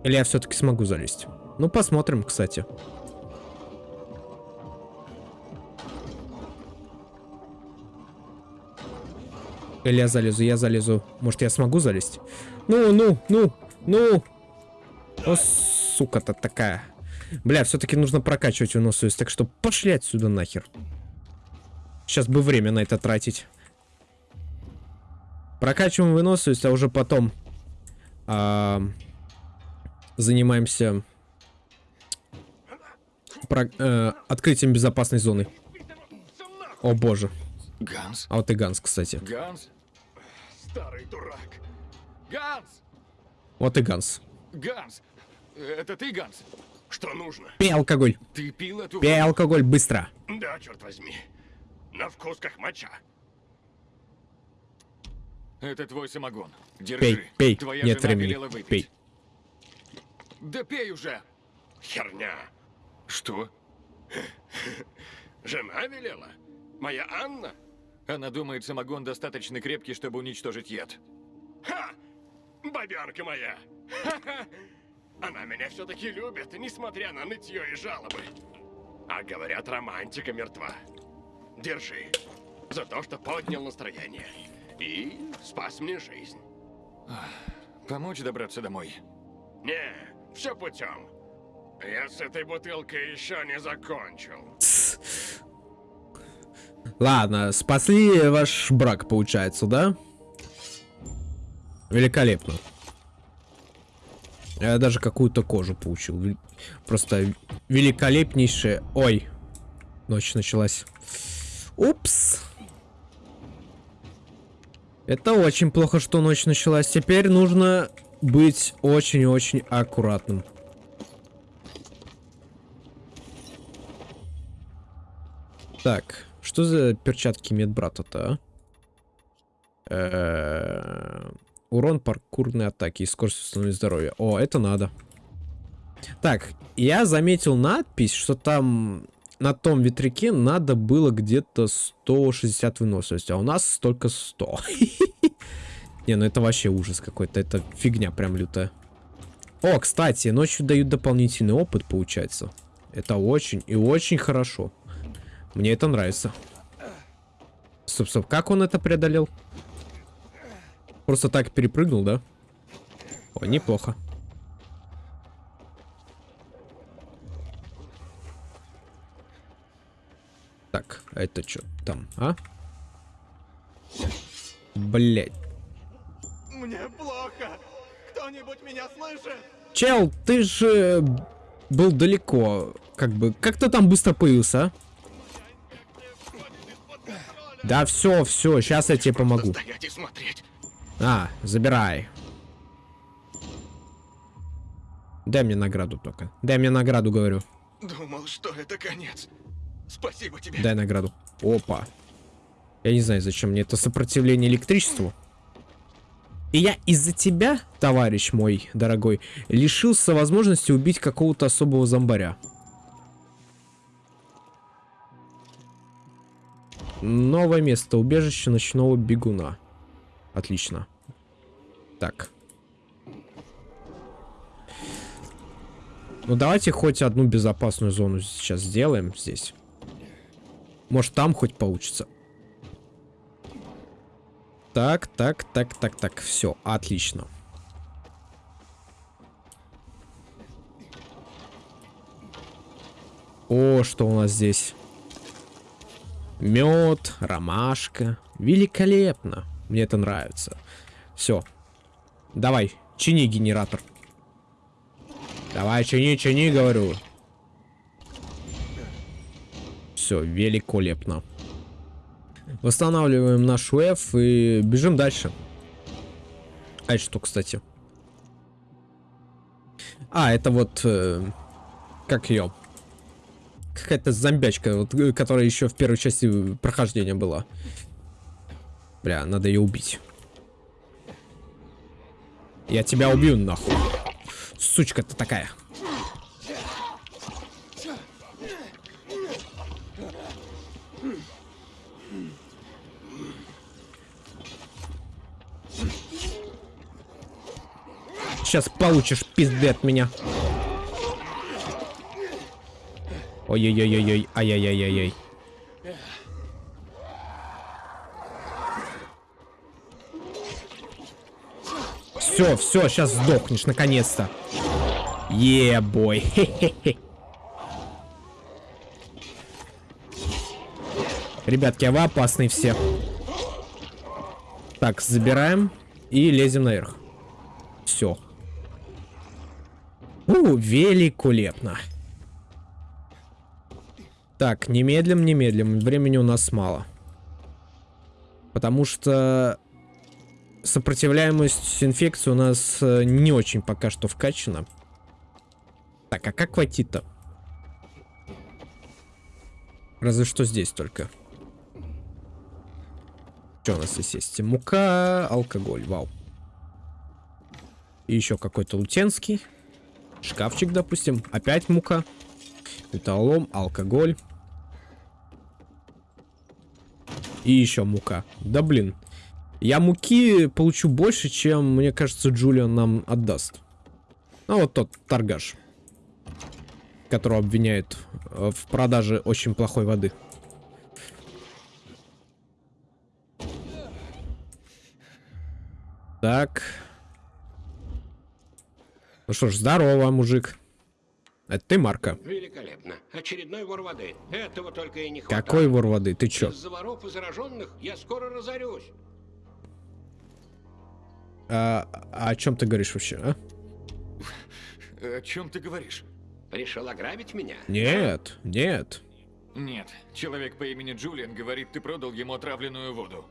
Или я все-таки смогу залезть? Ну, посмотрим, кстати. Или я залезу, я залезу. Может, я смогу залезть? Ну, ну, ну, ну. О, сука-то такая. Бля, все-таки нужно прокачивать выносливость, так что пошли отсюда нахер. Сейчас бы время на это тратить. Прокачиваем выносливость, а уже потом а, занимаемся про, э, открытием безопасной зоны. О боже. Ганс? А вот и Ганс, кстати. Ганс? Старый дурак. Ганс! Вот и Ганс. Ганс! Это ты, Ганс? Что нужно? Пей алкоголь. Ты пил эту Пей алкоголь быстро. Да, черт возьми. На вкус как моча. Это твой самогон. Держи. Пей, пей. Твоя Нет жена времени. велела выпить. Пей. Да пей уже! Херня. Что? Жена велела? Моя Анна? Она думает, самогон достаточно крепкий, чтобы уничтожить яд. Ха! Бабенка моя! Ха-ха! Она меня все-таки любит, несмотря на нытье и жалобы. А говорят, романтика мертва. Держи. За то, что поднял настроение. И спас мне жизнь. Помочь добраться домой? Не, все путем. Я с этой бутылкой еще не закончил. Ладно, спасли ваш брак, получается, да? Великолепно. Я даже какую-то кожу получил. Просто великолепнейшее... Ой, ночь началась. Упс. Это очень плохо, что ночь началась. Теперь нужно быть очень-очень аккуратным. Так, что за перчатки медбрата-то, а? Урон паркурной атаки и скорость установления здоровья. О, это надо. Так, я заметил надпись, что там на том ветряке надо было где-то 160 выносливости, а у нас только 100. Не, ну это вообще ужас какой-то, это фигня прям лютая. О, кстати, ночью дают дополнительный опыт, получается. Это очень и очень хорошо. Мне это нравится. Стоп, стоп, как он это преодолел? Просто так перепрыгнул, да? О, неплохо. Так, это что там, а? Блять. Мне плохо. Кто-нибудь меня слышит? Чел, ты же был далеко. Как бы, как ты там быстро появился, а? Да все, все, сейчас я тебе помогу. А, забирай. Дай мне награду только. Дай мне награду, говорю. Думал, что это конец. Спасибо тебе. Дай награду. Опа. Я не знаю, зачем мне это сопротивление электричеству. И я из-за тебя, товарищ мой дорогой, лишился возможности убить какого-то особого зомбаря. Новое место. Убежище ночного бегуна. Отлично. Так. Ну давайте хоть одну безопасную зону сейчас сделаем здесь. Может там хоть получится. Так, так, так, так, так. Все, отлично. О, что у нас здесь? Мед, ромашка. Великолепно. Мне это нравится. Все. Давай, чини генератор. Давай, чини, чини, говорю. Все, великолепно. Восстанавливаем наш F и бежим дальше. А это что, кстати? А, это вот... Э, как ее? Какая-то зомбячка, вот, э, которая еще в первой части прохождения была. Бля, надо ее убить. Я тебя убью, нахуй. Сучка ты такая. Сейчас получишь пизды от меня. Ой-ой-ой-ой-ой, ай-яй-яй-яй-яй. Все, все, сейчас сдохнешь, наконец-то. Е-бой. Ребятки, а вы опасные все. Так, забираем и лезем наверх. Все. У, великолепно. Так, немедлим, немедлим. Времени у нас мало. Потому что сопротивляемость инфекции у нас э, не очень пока что вкачана. Так, а как войти-то? Разве что здесь только. Что у нас здесь есть? Мука, алкоголь, вау. И еще какой-то лутенский. Шкафчик, допустим. Опять мука. Металлом, алкоголь. И еще мука. Да блин. Я муки получу больше, чем, мне кажется, Джулиан нам отдаст. Ну вот тот торгаш. Которого обвиняют э, в продаже очень плохой воды. Так. Ну что ж, здорово, мужик. Это ты, Марка? Великолепно. Очередной вор воды. Этого только и не хватает. Какой вор воды? Ты чё? Из-за воров и зараженных я скоро разорюсь. А, а о чем ты говоришь вообще, а? О чем ты говоришь? Решил ограбить меня? Нет, нет. Нет. Человек по имени Джулиан говорит, ты продал ему отравленную воду.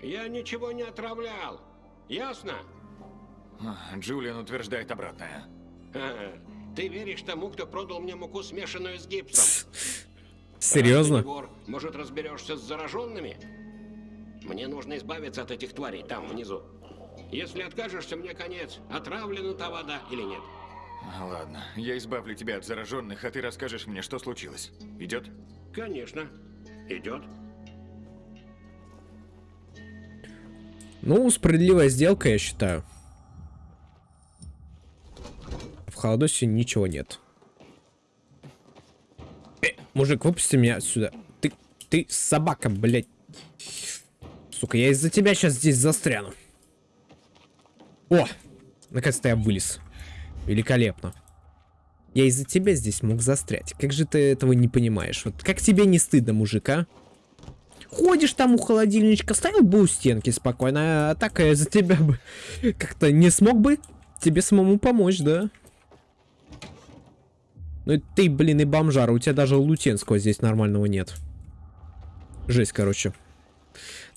Я ничего не отравлял. Ясно? Джулиан утверждает обратное. Ты веришь тому, кто продал мне муку, смешанную с гипсом? Серьезно? Вор, может, разберешься с зараженными? Мне нужно избавиться от этих тварей там, внизу. Если откажешься, мне конец. Отравлена та вода или нет? Ладно, я избавлю тебя от зараженных, а ты расскажешь мне, что случилось. Идет? Конечно. Идет. Ну, справедливая сделка, я считаю. Холодосе ничего нет. Э, мужик, выпусти меня отсюда. Ты, ты собака, блядь. Сука, я из-за тебя сейчас здесь застряну. О, наконец-то я вылез. Великолепно. Я из-за тебя здесь мог застрять. Как же ты этого не понимаешь? Вот как тебе не стыдно, мужик, а? Ходишь там у холодильничка, ставил бы у стенки спокойно, а так я за тебя бы как-то не смог бы тебе самому помочь, да? Ну ты, блин, и бомжара, у тебя даже лутенского здесь нормального нет. Жесть, короче.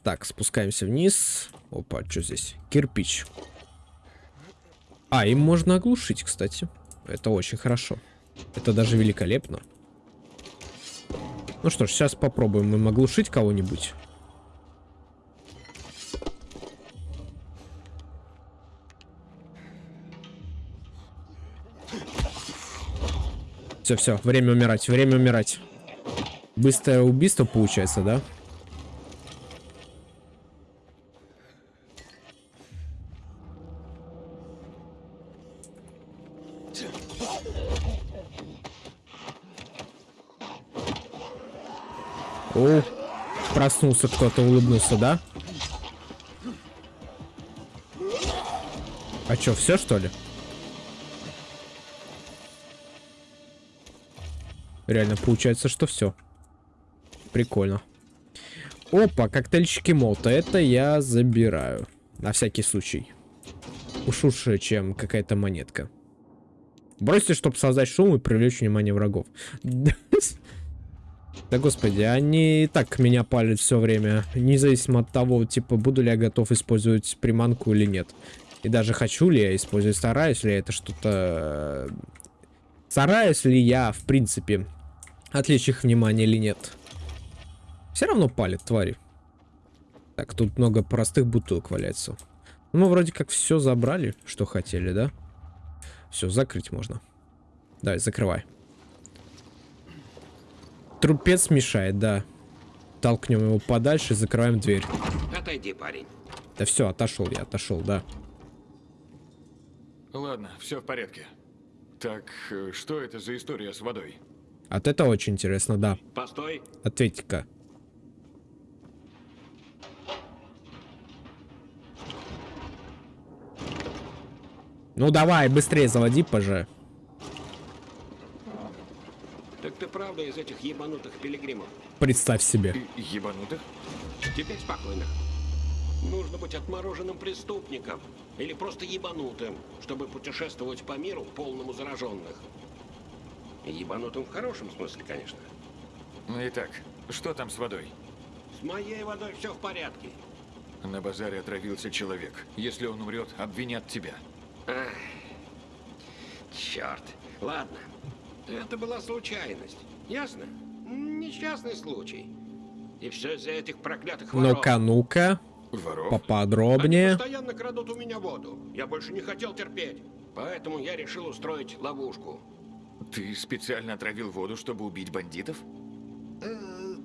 Так, спускаемся вниз. Опа, что здесь? Кирпич. А, им можно оглушить, кстати. Это очень хорошо. Это даже великолепно. Ну что ж, сейчас попробуем им оглушить кого-нибудь. Все, все, время умирать, время умирать. Быстрое убийство получается, да? О, проснулся кто-то, улыбнулся, да? А чё, все что ли? Реально, получается, что все. Прикольно. Опа, коктейльчики молота. Это я забираю. На всякий случай. Уж лучше, чем какая-то монетка. Бросьте, чтобы создать шум и привлечь внимание врагов. Да господи, они и так меня палят все время. Независимо от того, типа, буду ли я готов использовать приманку или нет. И даже хочу ли я использовать, стараюсь ли я это что-то... Стараюсь ли я, в принципе, отвлечь их внимание или нет. Все равно палят, твари. Так, тут много простых бутылок валяется. Ну, мы вроде как все забрали, что хотели, да? Все, закрыть можно. Давай, закрывай. Трупец мешает, да. Толкнем его подальше, закрываем дверь. Отойди, парень. Да все, отошел я, отошел, да. Ладно, все в порядке. Так, э, что это за история с водой? От это очень интересно, да. Постой. Ответьте-ка. Ну давай, быстрее заводи, поже. Так ты правда из этих ебанутых пилигримов? Представь себе. Ебанутых? Теперь спокойно. Нужно быть отмороженным преступником или просто ебанутым, чтобы путешествовать по миру полному зараженных. Ебанутым в хорошем смысле, конечно. Итак, что там с водой? С моей водой все в порядке. На базаре отравился человек. Если он умрет, обвинят тебя. Ах, черт. Ладно. Это была случайность. Ясно? Несчастный случай. И все из-за этих проклятых воров. Ну-ка, ну-ка. Воров? Поподробнее. Они постоянно крадут у меня воду. Я больше не хотел терпеть. Поэтому я решил устроить ловушку. Ты специально отравил воду, чтобы убить бандитов? Э,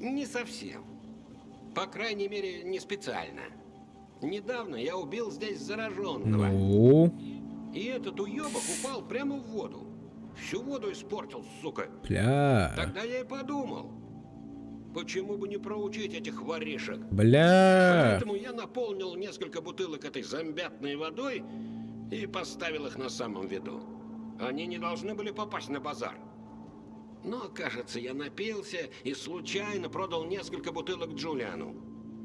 не совсем. По крайней мере, не специально. Недавно я убил здесь зараженного. Ну, И этот уебок упал прямо в воду. Всю воду испортил, сука. бля. Тогда я и подумал, почему бы не проучить этих воришек. Бля. Поэтому я наполнил несколько бутылок этой зомбятной водой и поставил их на самом виду. Они не должны были попасть на базар. Но, кажется, я напился и случайно продал несколько бутылок Джулиану.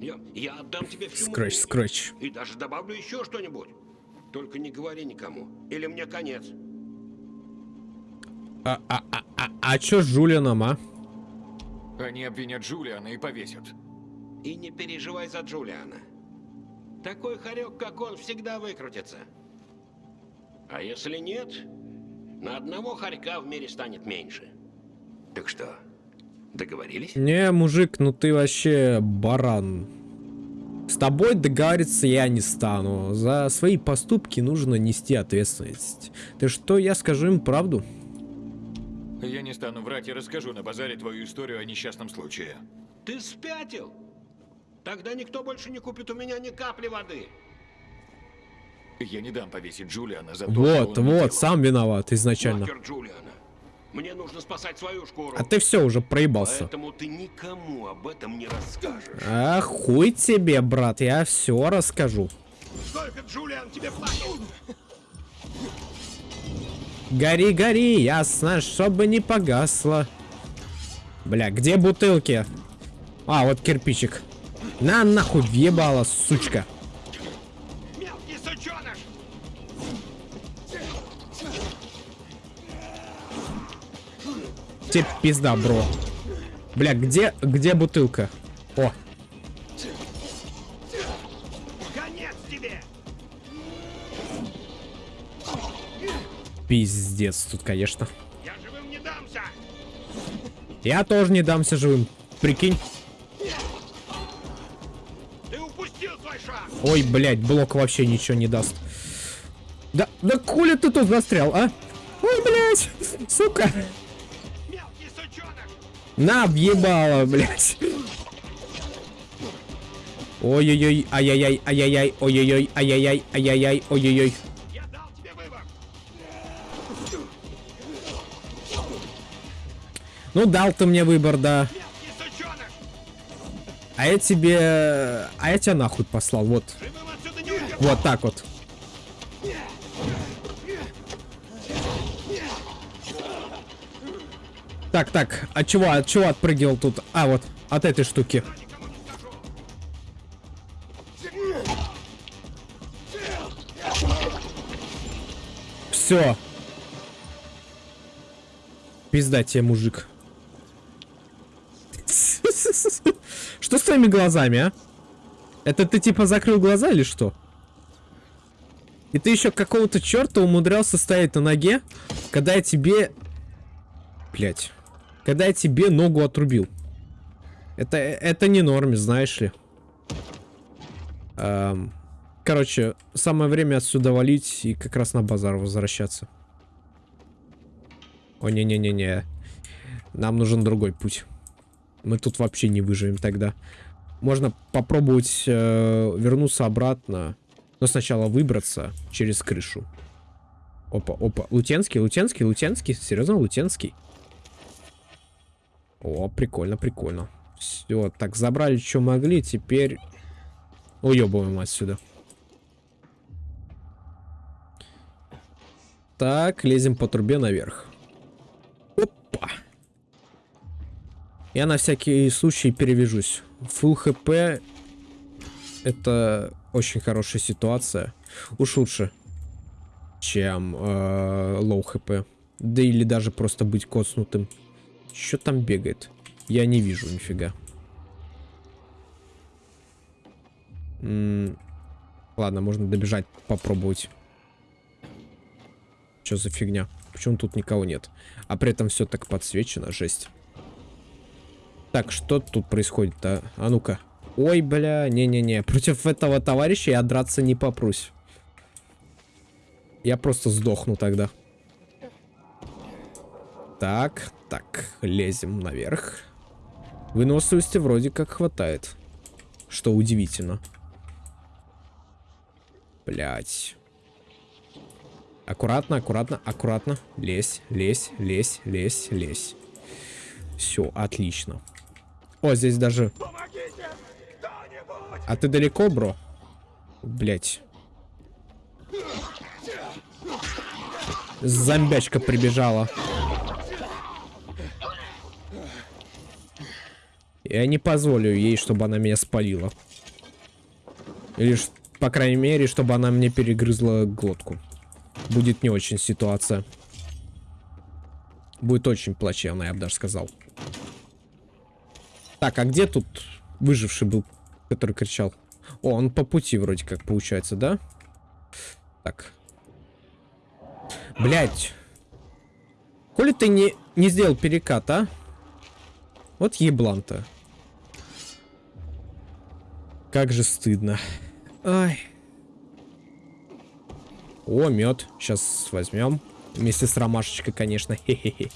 Я, я отдам тебе всю Скрэч, мою- скрэч. И даже добавлю еще что-нибудь. Только не говори никому, или мне конец. А, а, а, а, а чё с Джулианом, а? Они обвинят Джулиана и повесят. И не переживай за Джулиана. Такой хорек, как он, всегда выкрутится. А если нет, на одного хорька в мире станет меньше. Так что, договорились? Не, мужик, ну ты вообще баран. С тобой договориться я не стану. За свои поступки нужно нести ответственность. Ты что, я скажу им правду? Я не стану врать и расскажу на базаре твою историю о несчастном случае. Ты спятил? Тогда никто больше не купит у меня ни капли воды. Я не дам повесить Джулиана за то, что он Вот, вот, сам виноват изначально. Джулиана. Мне нужно спасать свою шкуру. А ты все уже проебался. Поэтому ты никому об этом не расскажешь. А хуй тебе, брат, я все расскажу. Сколько Джулиан тебе платил? Гори, гори, ясно, чтобы не погасло. Бля, где бутылки? А, вот кирпичик. На нахуй въебала, сучка. Тебе пизда, бро. Бля, где, где бутылка? О, Конец тебе! пиздец тут, конечно. Я живым не дамся! Я тоже не дамся живым. Прикинь. Ты упустил свой шанс! Ой, блядь, блок вообще ничего не даст. Да, да хули ты тут застрял, а? Ой, блядь, сука. На, въебало, блядь. Ой-ой-ой, ай-яй-яй, ай-яй-яй, ой-ой-ой, ай-яй-яй, ай-яй-яй, ой-ой-ой. Ну, дал ты мне выбор, да. А я тебе... А я тебя нахуй послал, вот. Вот так вот. Так, так, от чего, от чего отпрыгивал тут? А, вот, от этой штуки. Все. Пизда тебе, мужик. Что с твоими глазами, а? Это ты типа закрыл глаза или что? И ты еще какого-то черта умудрялся стоять на ноге, когда я тебе... Блять. Когда я тебе ногу отрубил. Это, это не норме, знаешь ли. Эм, короче, самое время отсюда валить и как раз на базар возвращаться. О, не-не-не-не. Нам нужен другой путь. Мы тут вообще не выживем тогда. Можно попробовать э, вернуться обратно. Но сначала выбраться через крышу. Опа, опа. Лутенский, Лутенский, Лутенский. Серьезно, Лутенский? О, прикольно, прикольно. Все, так, забрали, что могли. Теперь уебываем отсюда. Так, лезем по трубе наверх. Опа. Я на всякий случай перевяжусь. Full хп это очень хорошая ситуация. Уж лучше, чем э, low хп. Да или даже просто быть коснутым. Что там бегает? Я не вижу нифига. Ладно, можно добежать, попробовать. Что за фигня? Почему тут никого нет? А при этом все так подсвечено, жесть. Так, что тут происходит-то? А, ну-ка. Ой, бля, не-не-не. Против этого товарища я драться не попрусь. Я просто сдохну тогда. Так, так, лезем наверх. Выносливости вроде как хватает. Что удивительно. Блять. Аккуратно, аккуратно, аккуратно. Лезь, лезь, лезь, лезь, лезь. Все, отлично. О, здесь даже... А ты далеко, бро? Блять. Зомбячка прибежала. Я не позволю ей, чтобы она меня спалила. Или, по крайней мере, чтобы она мне перегрызла глотку. Будет не очень ситуация. Будет очень плачевно, я бы даже сказал. Так, а где тут выживший был, который кричал? О, он по пути вроде как получается, да? Так. Блять. Коли ты не, не сделал перекат, а? Вот еблан-то. Как же стыдно. Ай. О, мед. Сейчас возьмем. Вместе с ромашечкой, конечно. Хе-хе-хе.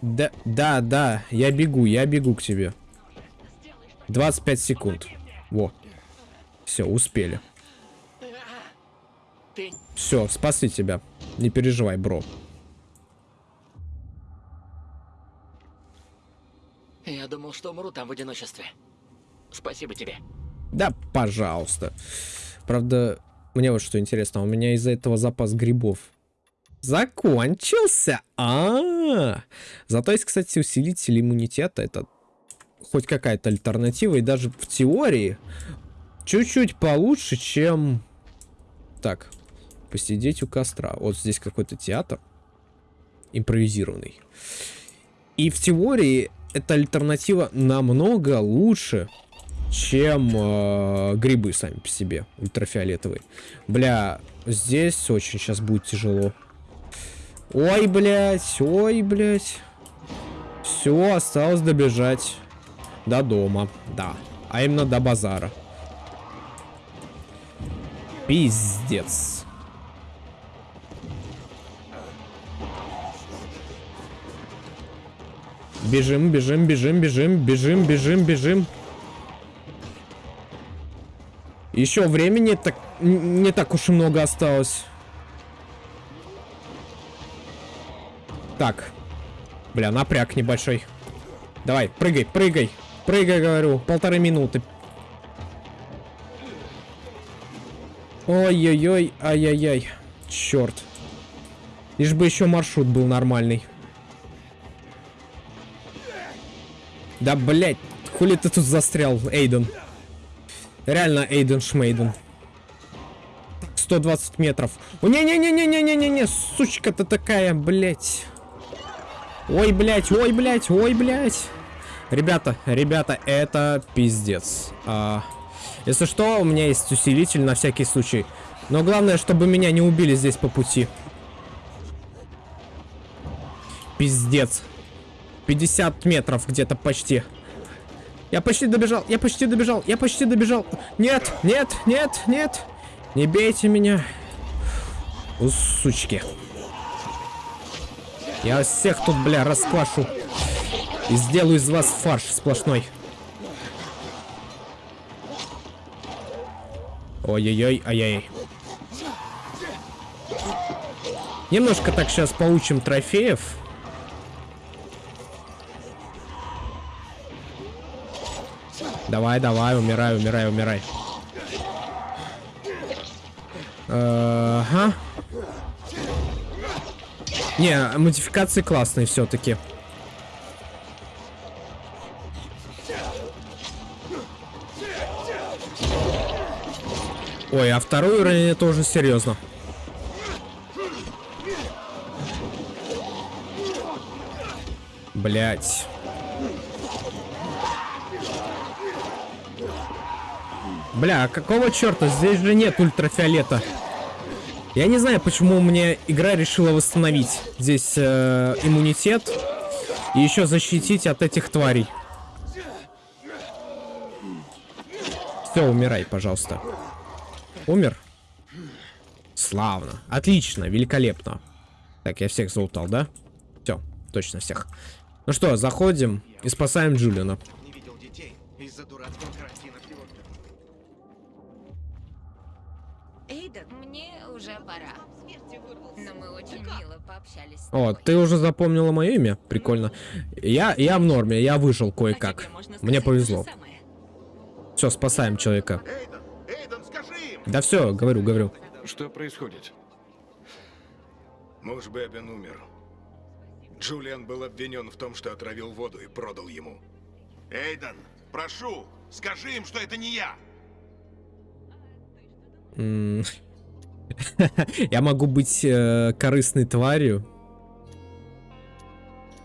Да, да, да, я бегу, я бегу к тебе. 25 секунд. Во. Все, успели. Все, спасли тебя. Не переживай, бро. Думал, что умру там в одиночестве. Спасибо тебе. Да, пожалуйста. Правда, мне вот что интересно, у меня из-за этого запас грибов закончился. А, -а, а Зато есть, кстати, усилитель иммунитета. Это хоть какая-то альтернатива. И даже в теории чуть-чуть получше, чем... Так, посидеть у костра. Вот здесь какой-то театр импровизированный. И в теории эта альтернатива намного лучше, чем э, грибы сами по себе, ультрафиолетовые. Бля, здесь очень сейчас будет тяжело. Ой, блядь, ой, блядь. Все, осталось добежать до дома, да. А именно до базара. Пиздец. Бежим, бежим, бежим, бежим, бежим, бежим, бежим. Еще времени так не так уж и много осталось. Так. Бля, напряг небольшой. Давай, прыгай, прыгай. Прыгай, говорю. Полторы минуты. Ой-ой-ой, ай-яй-яй. Черт. Лишь бы еще маршрут был нормальный. Да, блять, хули ты тут застрял, Эйден? Реально Эйден Шмейден. 120 метров. О, не-не-не-не-не-не-не, сучка ты такая, блять. Ой, блять, ой, блять, ой, блять. Ребята, ребята, это пиздец. А, если что, у меня есть усилитель на всякий случай. Но главное, чтобы меня не убили здесь по пути. Пиздец. 50 метров где-то почти. Я почти добежал, я почти добежал, я почти добежал. Нет, нет, нет, нет. Не бейте меня. У сучки. Я всех тут, бля, расквашу. И сделаю из вас фарш сплошной. Ой-ой-ой, ай-яй. Немножко так сейчас получим трофеев. Давай, давай, умирай, умирай, умирай. Ага. Не, модификации классные все-таки. Ой, а второй уровень это уже серьезно. Блять. Бля, а какого черта? Здесь же нет ультрафиолета. Я не знаю, почему мне игра решила восстановить здесь э, иммунитет и еще защитить от этих тварей. Все, умирай, пожалуйста. Умер? Славно. Отлично, великолепно. Так, я всех залутал, да? Все, точно всех. Ну что, заходим и спасаем Джулиана. Эйден, уже пора. Но мы очень мило пообщались. О, ты уже запомнила мое имя? Прикольно. Я, я в норме, я выжил кое-как. Мне повезло. Все, спасаем человека. Да все, говорю, говорю. Что происходит? Муж Бэббин умер. Джулиан был обвинен в том, что отравил воду и продал ему. Эйден, прошу, скажи им, что это не я. Я могу быть э, корыстной тварью.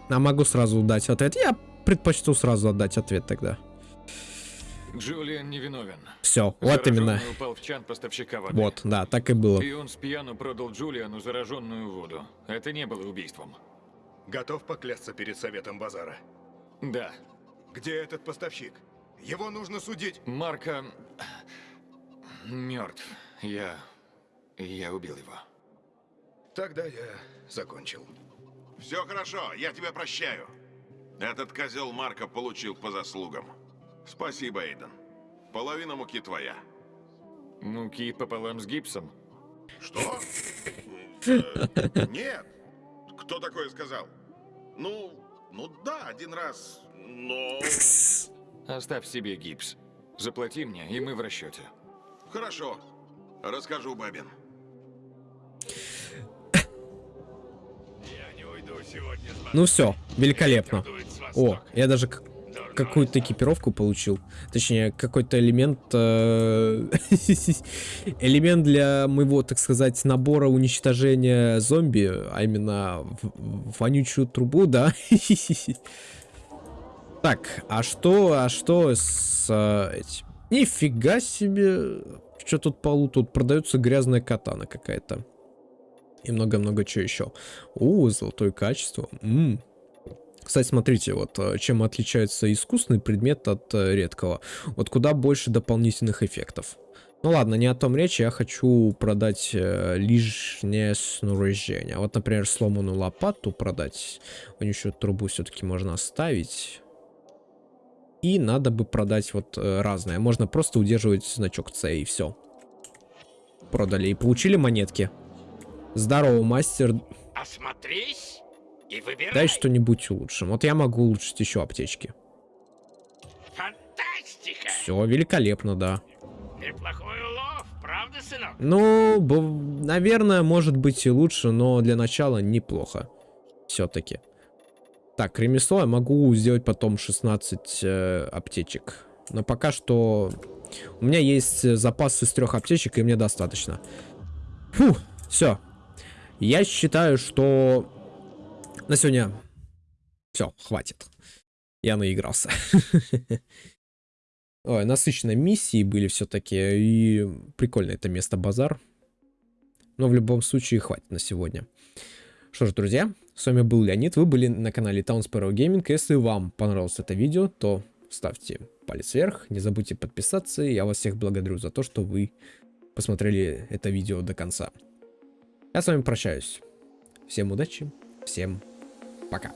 А могу сразу дать ответ. Я предпочту сразу отдать ответ тогда. Джулиан невиновен. Все, вот именно. Упал в чан поставщика воды. Вот, да, так и было. И он с пьяну продал Джулиану зараженную воду. Это не было убийством. Готов поклясться перед советом базара? Да. Где этот поставщик? Его нужно судить. Марка... мертв. Я... я убил его. Тогда я закончил. Все хорошо, я тебя прощаю. Этот козел Марка получил по заслугам. Спасибо, Эйден. Половина муки твоя. Муки пополам с гипсом. Что? Э, Нет. Кто такое сказал? Ну, ну да, один раз, но... Оставь себе гипс. Заплати мне, и мы в расчете. Хорошо. Расскажу, Бабин. Ну все, великолепно. О, я даже какую-то экипировку получил. Точнее, какой-то элемент... э, элемент для моего, так сказать, набора уничтожения зомби, а именно вонючую трубу, да? Так, а что, а что с э, этим? Нифига себе. Что тут полу? Тут продается грязная катана какая-то. И много-много чего еще. О, золотое качество. М. Кстати, смотрите, вот э, чем отличается искусственный предмет от э, редкого. Вот куда больше дополнительных эффектов. Ну ладно, не о том речь, я хочу продать э, лишнее снаряжение. Вот, например, сломанную лопату продать. Вонючую трубу все-таки можно оставить. И надо бы продать вот разное. Можно просто удерживать значок C и все. Продали и получили монетки. Здорово, мастер. Осмотрись. И выбирай. Дай что-нибудь улучшим. Вот я могу улучшить еще аптечки. Фантастика! Все, великолепно, да. Неплохой улов, правда, сынок? Ну, наверное, может быть и лучше, но для начала неплохо. Все-таки. Так, ремесло я могу сделать потом 16 э, аптечек. Но пока что у меня есть запас из трех аптечек, и мне достаточно. Фу, все. Я считаю, что на сегодня все, хватит. Я наигрался. Ой, насыщенные миссии были все-таки, и прикольно это место базар. Но в любом случае хватит на сегодня. Что ж, друзья, с вами был Леонид, вы были на канале Town Gaming. Если вам понравилось это видео, то ставьте палец вверх, не забудьте подписаться. Я вас всех благодарю за то, что вы посмотрели это видео до конца. Я с вами прощаюсь. Всем удачи, всем пока.